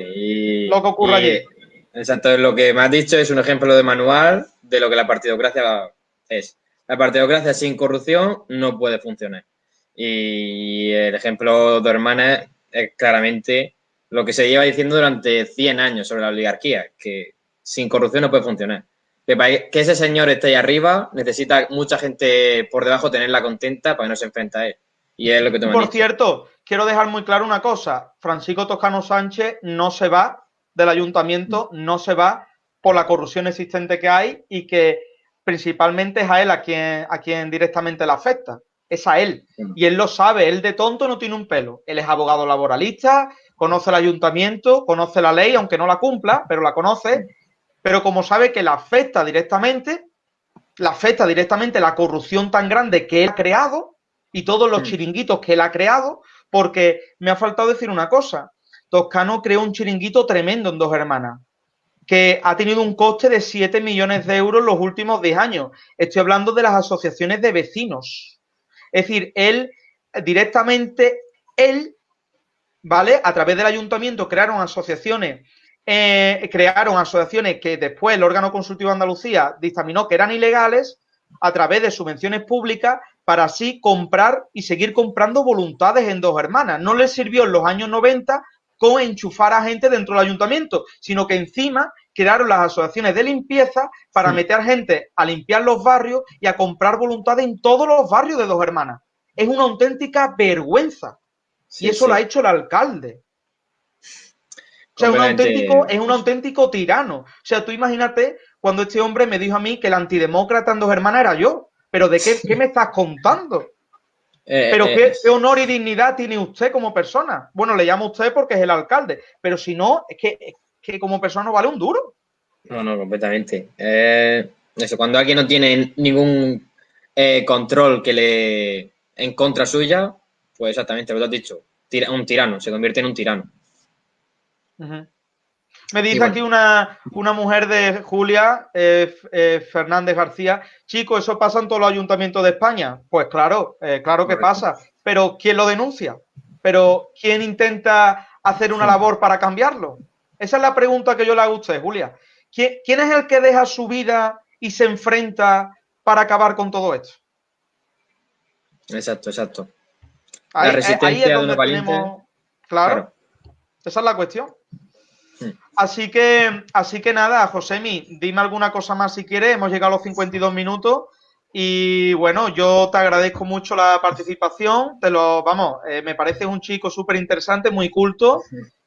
lo que ocurre allí. Exacto, lo que me has dicho es un ejemplo de manual de lo que la partidocracia es. La partidocracia sin corrupción no puede funcionar. Y el ejemplo de hermanas es claramente lo que se lleva diciendo durante 100 años sobre la oligarquía, que sin corrupción no puede funcionar. Que, ese señor esté ahí arriba necesita mucha gente por debajo tenerla contenta para que no se enfrente a él. Y es lo que Por cierto, quiero dejar muy claro una cosa. Francisco Toscano Sánchez no se va del ayuntamiento, no se va por la corrupción existente que hay y que principalmente es a él a quien, a quien directamente le afecta. Es a él. Y él lo sabe, él de tonto no tiene un pelo. Él es abogado laboralista, conoce el ayuntamiento, conoce la ley, aunque no la cumpla, pero la conoce. Pero como sabe que la afecta directamente, la afecta directamente la corrupción tan grande que él ha creado y todos los chiringuitos que él ha creado, porque me ha faltado decir una cosa. Toscano creó un chiringuito tremendo en Dos Hermanas, que ha tenido un coste de 7 millones de euros los últimos 10 años. Estoy hablando de las asociaciones de vecinos. Es decir, él directamente, él, ¿vale? A través del ayuntamiento crearon asociaciones, eh, crearon asociaciones que después el órgano consultivo de Andalucía dictaminó que eran ilegales a través de subvenciones públicas para así comprar y seguir comprando voluntades en dos hermanas. No les sirvió en los años 90 con enchufar a gente dentro del ayuntamiento, sino que encima crearon las asociaciones de limpieza para meter gente a limpiar los barrios y a comprar voluntades en todos los barrios de dos hermanas. Es una auténtica vergüenza. y eso lo ha hecho el alcalde. O sea, un auténtico, es un auténtico tirano. O sea, tú imagínate cuando este hombre me dijo a mí que el antidemócrata en dos hermanas era yo. ¿Pero de qué, me estás contando? Eh, pero eh, ¿qué, honor y dignidad tiene usted como persona? Bueno, le llamo usted porque es el alcalde, pero si no, es que, como persona no vale un duro. No, no, completamente. Eh, eso, cuando alguien no tiene ningún control que le en contra suya, pues exactamente lo que has dicho, un tirano, se convierte en un tirano. Me dice aquí una, mujer de Julia, eh, eh, Fernández García, chico, ¿eso pasa en todos los ayuntamientos de España? Pues claro, eh, claro que pasa, pero ¿quién lo denuncia? ¿Pero quién intenta hacer una labor para cambiarlo? Esa es la pregunta que yo le hago a usted, Julia. ¿Quién, es el que deja su vida y se enfrenta para acabar con todo esto? Exacto, exacto. Ahí, es donde tenemos... claro, esa es la cuestión. Así que, así que nada, Josemi, dime alguna cosa más si quieres. Hemos llegado a los 52 minutos. Y bueno, yo te agradezco mucho la participación. Te lo, vamos, eh, me parece un chico súper interesante, muy culto.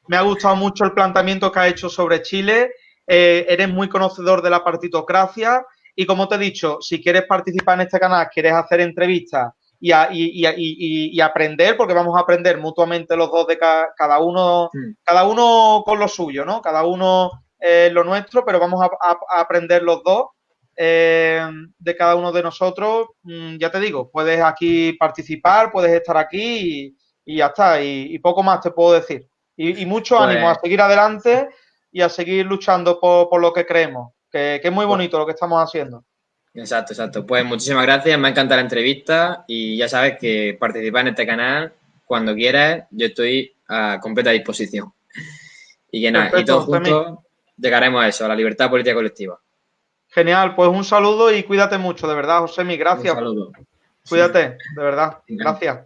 Me ha gustado mucho el planteamiento que ha hecho sobre Chile. Eh, eres muy conocedor de la partitocracia. Y como te he dicho, si quieres participar en este canal, quieres hacer entrevistas y, aprender, porque vamos a aprender mutuamente los dos de cada, uno, cada uno con lo suyo, ¿no? Cada uno eh, lo nuestro, pero vamos a, aprender los dos eh, de cada uno de nosotros. Mm, ya te digo, puedes aquí participar, puedes estar aquí y, ya está. Y, poco más te puedo decir. Y, mucho pues ánimo a seguir adelante y a seguir luchando por, lo que creemos, que, que es muy pues bonito lo que estamos haciendo. Exacto, exacto. Pues muchísimas gracias, me ha encantado la entrevista y ya sabes que participar en este canal cuando quieras, yo estoy a completa disposición. Y que nada, y todos juntos llegaremos a eso, a la libertad política colectiva. Genial, pues un saludo y cuídate mucho, de verdad, José, mi gracias. Un saludo. Cuídate, de verdad. Gracias.